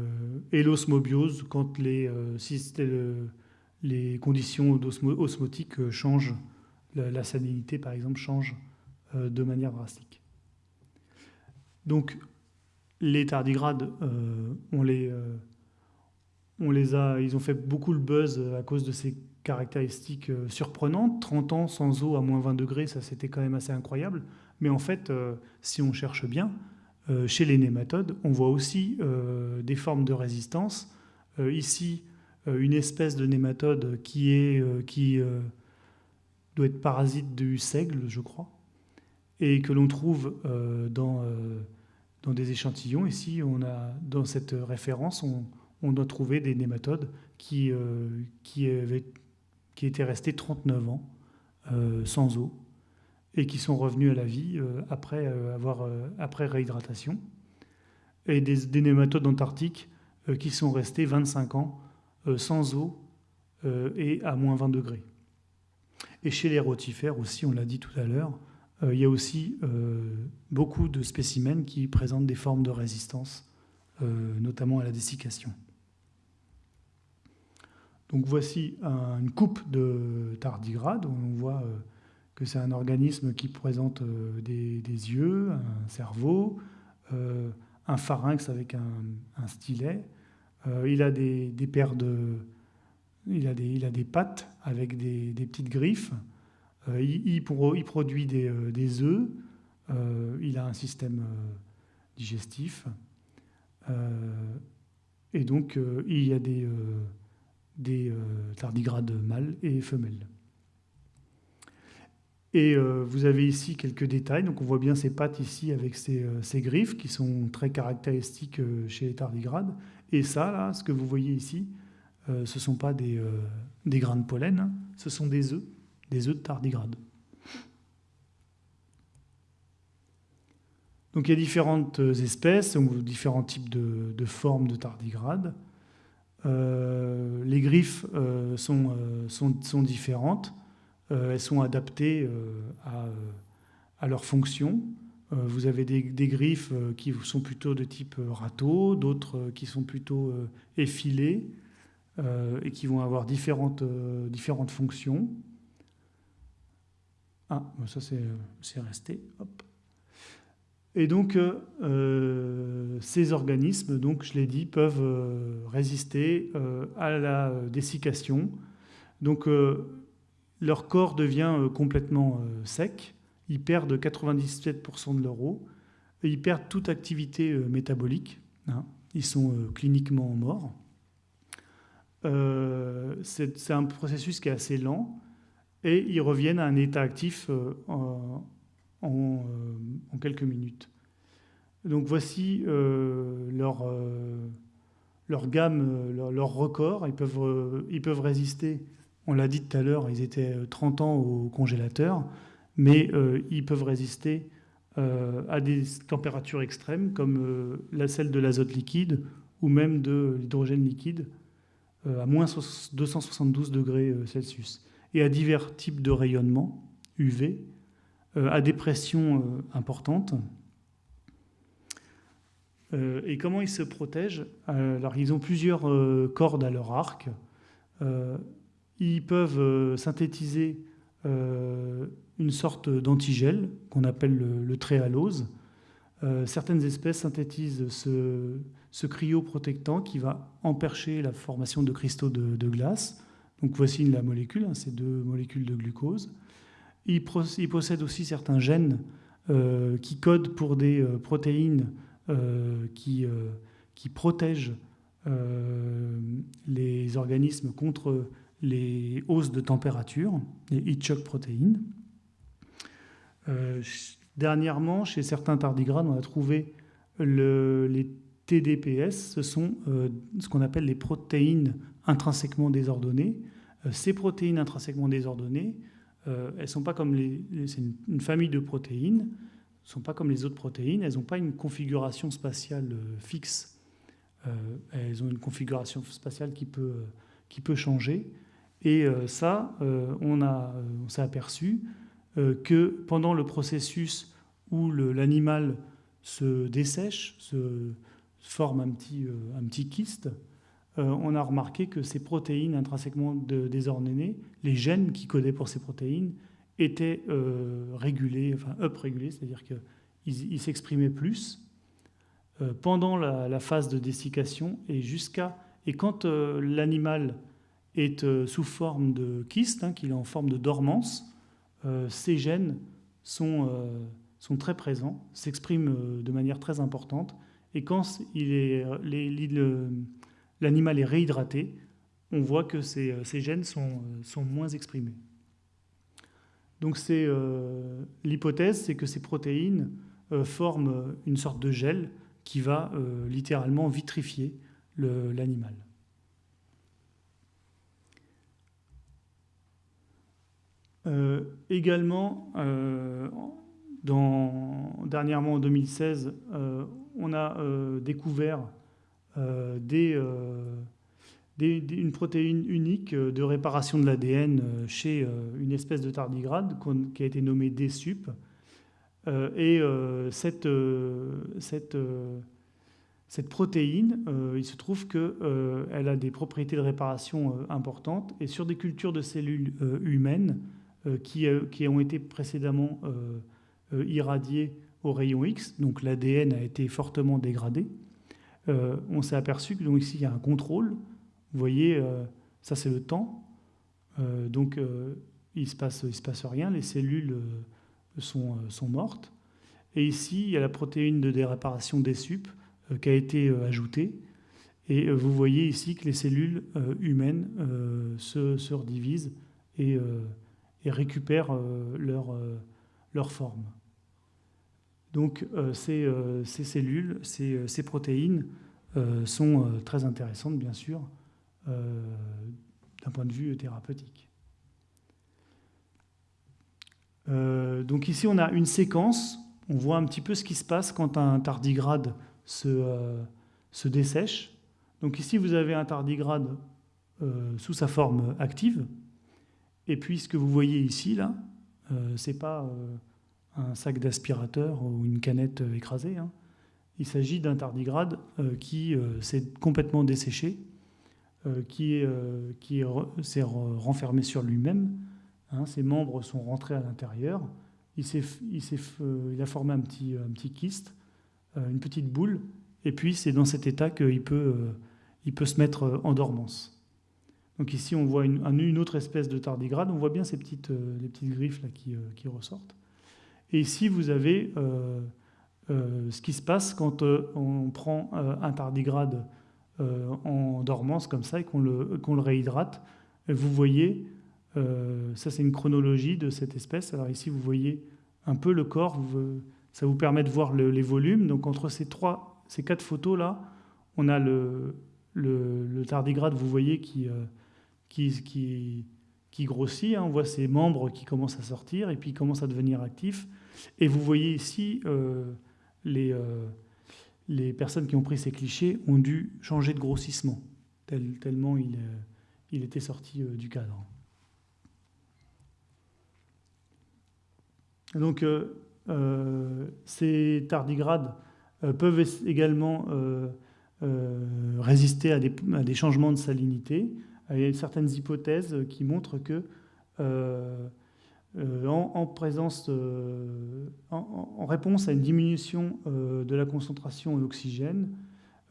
[SPEAKER 1] et l'osmobiose, quand les, euh, conditions osmotiques changent, la, salinité par exemple change de manière drastique. Donc les tardigrades, on, les, on les a, ils ont fait beaucoup le buzz à cause de ces caractéristiques surprenantes. 30 ans sans eau à moins 20 degrés, ça c'était quand même assez incroyable. Mais en fait, euh, si on cherche bien, euh, chez les nématodes, on voit aussi euh, des formes de résistance. ici, une espèce de nématode qui, est, qui doit être parasite du seigle, je crois, et que l'on trouve dans, dans des échantillons. Ici, on a, dans cette référence, on, doit trouver des nématodes qui, qui, avaient, qui étaient restés 39 ans sans eau et qui sont revenus à la vie euh, après, euh, avoir, euh, après réhydratation. Et des, nématodes antarctiques qui sont restés 25 ans sans eau et à moins 20 degrés. Et chez les rotifères aussi, on l'a dit tout à l'heure, il y a aussi beaucoup de spécimens qui présentent des formes de résistance, notamment à la dessiccation. Donc voici une coupe de tardigrade on voit que c'est un organisme qui présente euh, des, yeux, un cerveau, euh, un pharynx avec un, stylet. Euh, il a des, paires de... Il a des, il a des pattes avec des, petites griffes. Il, il, produit des, œufs. il a un système digestif. et donc, il y a des tardigrades mâles et femelles. Et euh, vous avez ici quelques détails. Donc on voit bien ces pattes ici avec ces, euh, griffes qui sont très caractéristiques euh, chez les tardigrades. Et ça, là, ce que vous voyez ici, ce ne sont pas des, grains de pollen, hein. ce sont des œufs, des œufs de tardigrades. Donc il y a différentes espèces, différents types de, formes de tardigrades. les griffes sont différentes. Euh, elles sont adaptées euh, à, euh, à leur fonction. vous avez des, griffes qui sont plutôt de type râteau, d'autres qui sont plutôt effilées et qui vont avoir différentes, différentes fonctions. Ah, ça c'est resté. Et donc, ces organismes, donc, je l'ai dit, peuvent résister à la dessiccation. Donc, leur corps devient euh, complètement euh, sec, ils perdent 97% de leur eau, ils perdent toute activité euh, métabolique, hein. ils sont cliniquement morts. c'est un processus qui est assez lent, et ils reviennent à un état actif en, quelques minutes. Donc voici leur, gamme, leur, record. Ils peuvent résister on l'a dit tout à l'heure, ils étaient 30 euh, ans au congélateur, mais euh, ils peuvent résister euh, à des températures extrêmes comme la celle de l'azote liquide ou même de l'hydrogène liquide à moins 272 degrés Celsius. Et à divers types de rayonnement UV, à des pressions importantes. et comment ils se protègent? Alors, ils ont plusieurs cordes à leur arc ils peuvent euh, synthétiser euh, une sorte d'antigel qu'on appelle le, tréhalose. Euh, certaines espèces synthétisent ce, ce, cryoprotectant qui va empercher la formation de cristaux de, glace. Donc voici la molécule, hein, ces deux molécules de glucose. Ils, possèdent aussi certains gènes qui codent pour des protéines qui, protègent les organismes contre les hausses de température, les heat shock protéines. Euh, dernièrement, chez certains tardigrades, on a trouvé le, les TDPS, ce sont euh, ce qu'on appelle les protéines intrinsèquement désordonnées. ces protéines intrinsèquement désordonnées, elles sont pas comme les, c'est une, famille de protéines, ne sont pas comme les autres protéines, elles n'ont pas une configuration spatiale fixe. elles ont une configuration spatiale qui peut, qui peut changer. Et ça, on, a, on s'est aperçu que pendant le processus où l'animal se dessèche, se forme un petit, euh, un petit kyste, euh, on a remarqué que ces protéines intrinsèquement désordonnées, les gènes qui codaient pour ces protéines, étaient euh, régulés, enfin up-régulés, c'est-à-dire qu'ils s'exprimaient plus pendant la, phase de dessiccation et jusqu'à et quand l'animal est sous forme de kyste, hein, qu'il est en forme de dormance, ces gènes sont sont très présents, s'expriment euh, de manière très importante. Et quand l'animal est réhydraté, on voit que ces, euh, gènes sont, euh, sont, moins exprimés. Donc l'hypothèse, c'est que ces protéines forment une sorte de gel qui va littéralement vitrifier l'animal. Également, dernièrement, en 2016, euh, on a euh, découvert euh, une protéine unique de réparation de l'ADN chez une espèce de tardigrade qui a été nommée DSUP. et cette protéine, il se trouve qu'elle a des propriétés de réparation importantes. Et sur des cultures de cellules humaines qui, qui, ont été précédemment euh, irradié au rayon X, donc l'ADN a été fortement dégradé. Euh, on s'est aperçu que donc ici il y a un contrôle. Vous voyez, euh, ça c'est le temps. donc il se, passe, se passe rien, les cellules sont, sont, mortes. Et ici, il y a la protéine de déréparation des sup qui a été ajoutée. Et vous voyez ici que les cellules humaines se, se, redivisent et, et récupèrent leur, leur forme. Donc euh, euh, ces, cellules, ces, euh, protéines sont très intéressantes, bien sûr, d'un point de vue thérapeutique. donc ici, on a une séquence. On voit un petit peu ce qui se passe quand un tardigrade se, se dessèche. Donc ici, vous avez un tardigrade sous sa forme active. Et puis, ce que vous voyez ici, là, c'est pas un sac d'aspirateur ou une canette écrasée. Hein. Il s'agit d'un tardigrade euh, qui euh, s'est complètement desséché, euh, qui, qui s'est renfermé sur lui-même. Hein. Ses membres sont rentrés à l'intérieur. Il, il, il, a formé un petit, un petit kyste, une petite boule, et puis c'est dans cet état qu'il peut, il peut se mettre en dormance. Donc ici, on voit une, autre espèce de tardigrade. On voit bien ces petites, les petites griffes là qui, qui ressortent. Et ici, vous avez euh, euh, ce qui se passe quand euh, on prend un tardigrade en dormance comme ça et qu'on le, le, réhydrate. vous voyez, ça c'est une chronologie de cette espèce. Alors ici, vous voyez un peu le corps, ça vous permet de voir les volumes. Donc entre ces, trois, ces quatre photos-là, on a le, le, tardigrade, vous voyez, qui, qui, grossit. Hein. On voit ses membres qui commencent à sortir et puis il commence à devenir actif. Et vous voyez ici, euh, les, euh, les personnes qui ont pris ces clichés ont dû changer de grossissement, tellement il, euh, il était sorti du cadre. Donc, ces tardigrades peuvent également résister à des, changements de salinité. Il y a certaines hypothèses qui montrent que euh, en, présence, en, réponse à une diminution euh, de la concentration d'oxygène,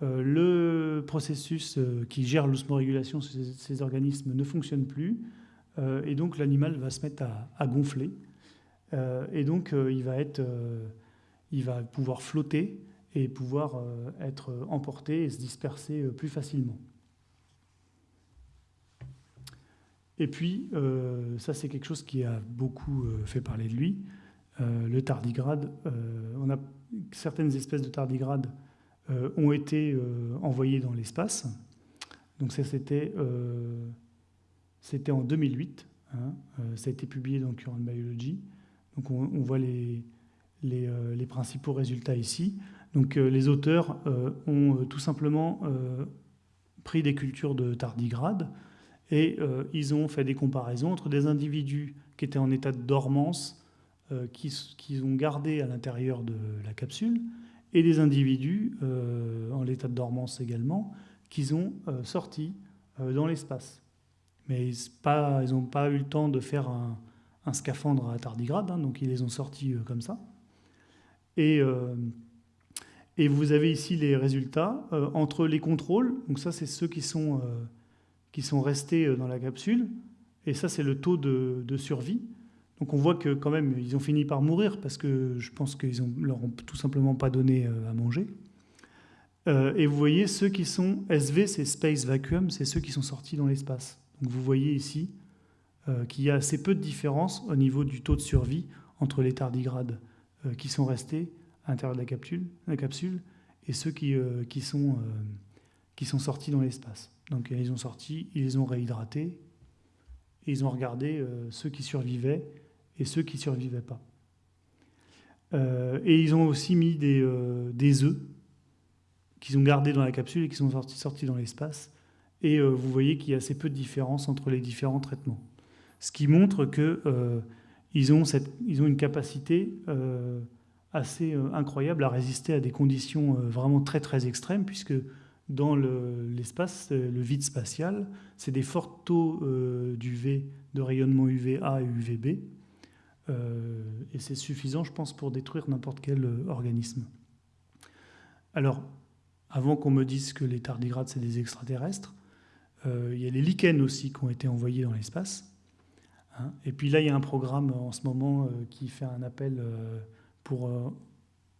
[SPEAKER 1] euh, le processus qui gère l'osmorégulation sur ces, organismes ne fonctionne plus, et donc l'animal va se mettre à, gonfler, et donc il va pouvoir flotter et pouvoir être emporté et se disperser plus facilement. Et puis, euh, ça c'est quelque chose qui a beaucoup euh, fait parler de lui, euh, le tardigrade. on a, certaines espèces de tardigrades ont été envoyées dans l'espace. Donc ça, c'était c'était en 2008. Hein, ça a été publié dans Current Biology. Donc on, voit les, principaux résultats ici. Donc les auteurs ont tout simplement pris des cultures de tardigrades et ils ont fait des comparaisons entre des individus qui étaient en état de dormance euh, qu'ils ont gardé à l'intérieur de la capsule, et des individus euh, en l'état de dormance également, qu'ils ont euh, sortis dans l'espace. Mais ils n'ont pas eu le temps de faire un, scaphandre à tardigrade, hein, donc ils les ont sortis comme ça. Et, vous avez ici les résultats entre les contrôles, donc ça c'est ceux qui sont, qui sont restés dans la capsule, et ça c'est le taux de, survie. Donc on voit que quand même, ils ont fini par mourir parce que je pense qu'ils ne leur ont tout simplement pas donné euh, à manger. Euh, et vous voyez ceux qui sont SV, c'est Space Vacuum, c'est ceux qui sont sortis dans l'espace. Donc vous voyez ici euh, qu'il y a assez peu de différence au niveau du taux de survie entre les tardigrades qui sont restés à l'intérieur de la capsule, la capsule et ceux qui, qui, sont, qui sont sortis dans l'espace. Donc ils ont sorti, ils les ont réhydratés, et ils ont regardé ceux qui survivaient et ceux qui ne survivaient pas. Euh, et ils ont aussi mis des, euh, des œufs qu'ils ont gardés dans la capsule et qui sont sortis, dans l'espace. Et euh, vous voyez qu'il y a assez peu de différence entre les différents traitements. Ce qui montre qu'ils ont, ont une capacité assez incroyable à résister à des conditions vraiment très très extrêmes, puisque dans l'espace, le, vide spatial, c'est des forts taux d'UV, de rayonnement UVA et UVB, euh, et c'est suffisant, je pense, pour détruire n'importe quel euh, organisme. Alors, avant qu'on me dise que les tardigrades, c'est des extraterrestres, euh, il y a les lichens aussi qui ont été envoyés dans l'espace. Hein. et puis là, il y a un programme en ce moment qui fait un appel pour,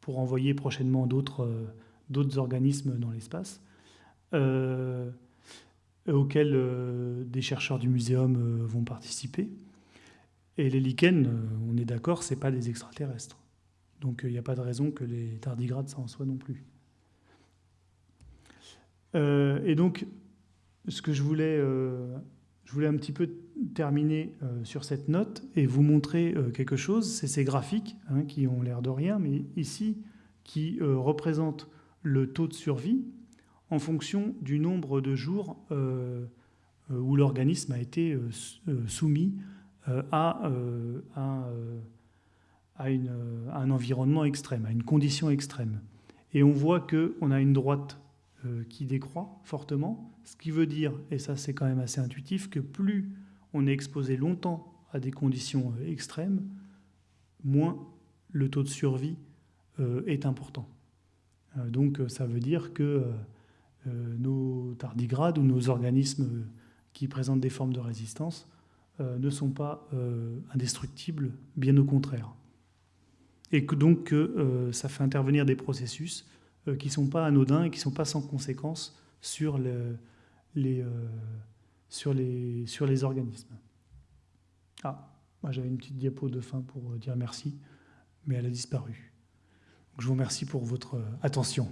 [SPEAKER 1] pour envoyer prochainement d'autres organismes dans l'espace, auxquels des chercheurs du muséum vont participer. Et les lichens, euh, on est d'accord, ce pas des extraterrestres. Donc il n'y a pas de raison que les tardigrades, ça en soit non plus. Euh, et donc, ce que je voulais, euh, je voulais un petit peu terminer sur cette note et vous montrer quelque chose, c'est ces graphiques hein, qui ont l'air de rien, mais ici, qui représentent le taux de survie en fonction du nombre de jours où l'organisme a été soumis euh, à, euh, euh, à, un environnement extrême, à une condition extrême. Et on voit qu'on a une droite qui décroît fortement, ce qui veut dire, et ça c'est quand même assez intuitif, que plus on est exposé longtemps à des conditions extrêmes, moins le taux de survie est important. donc ça veut dire que nos tardigrades ou nos organismes qui présentent des formes de résistance euh, ne sont pas euh, indestructibles, bien au contraire. Et que donc euh, ça fait intervenir des processus qui ne sont pas anodins et qui ne sont pas sans conséquences sur, les, sur, les, sur les organismes. Ah, moi j'avais une petite diapo de fin pour dire merci, mais elle a disparu. je vous remercie pour votre attention.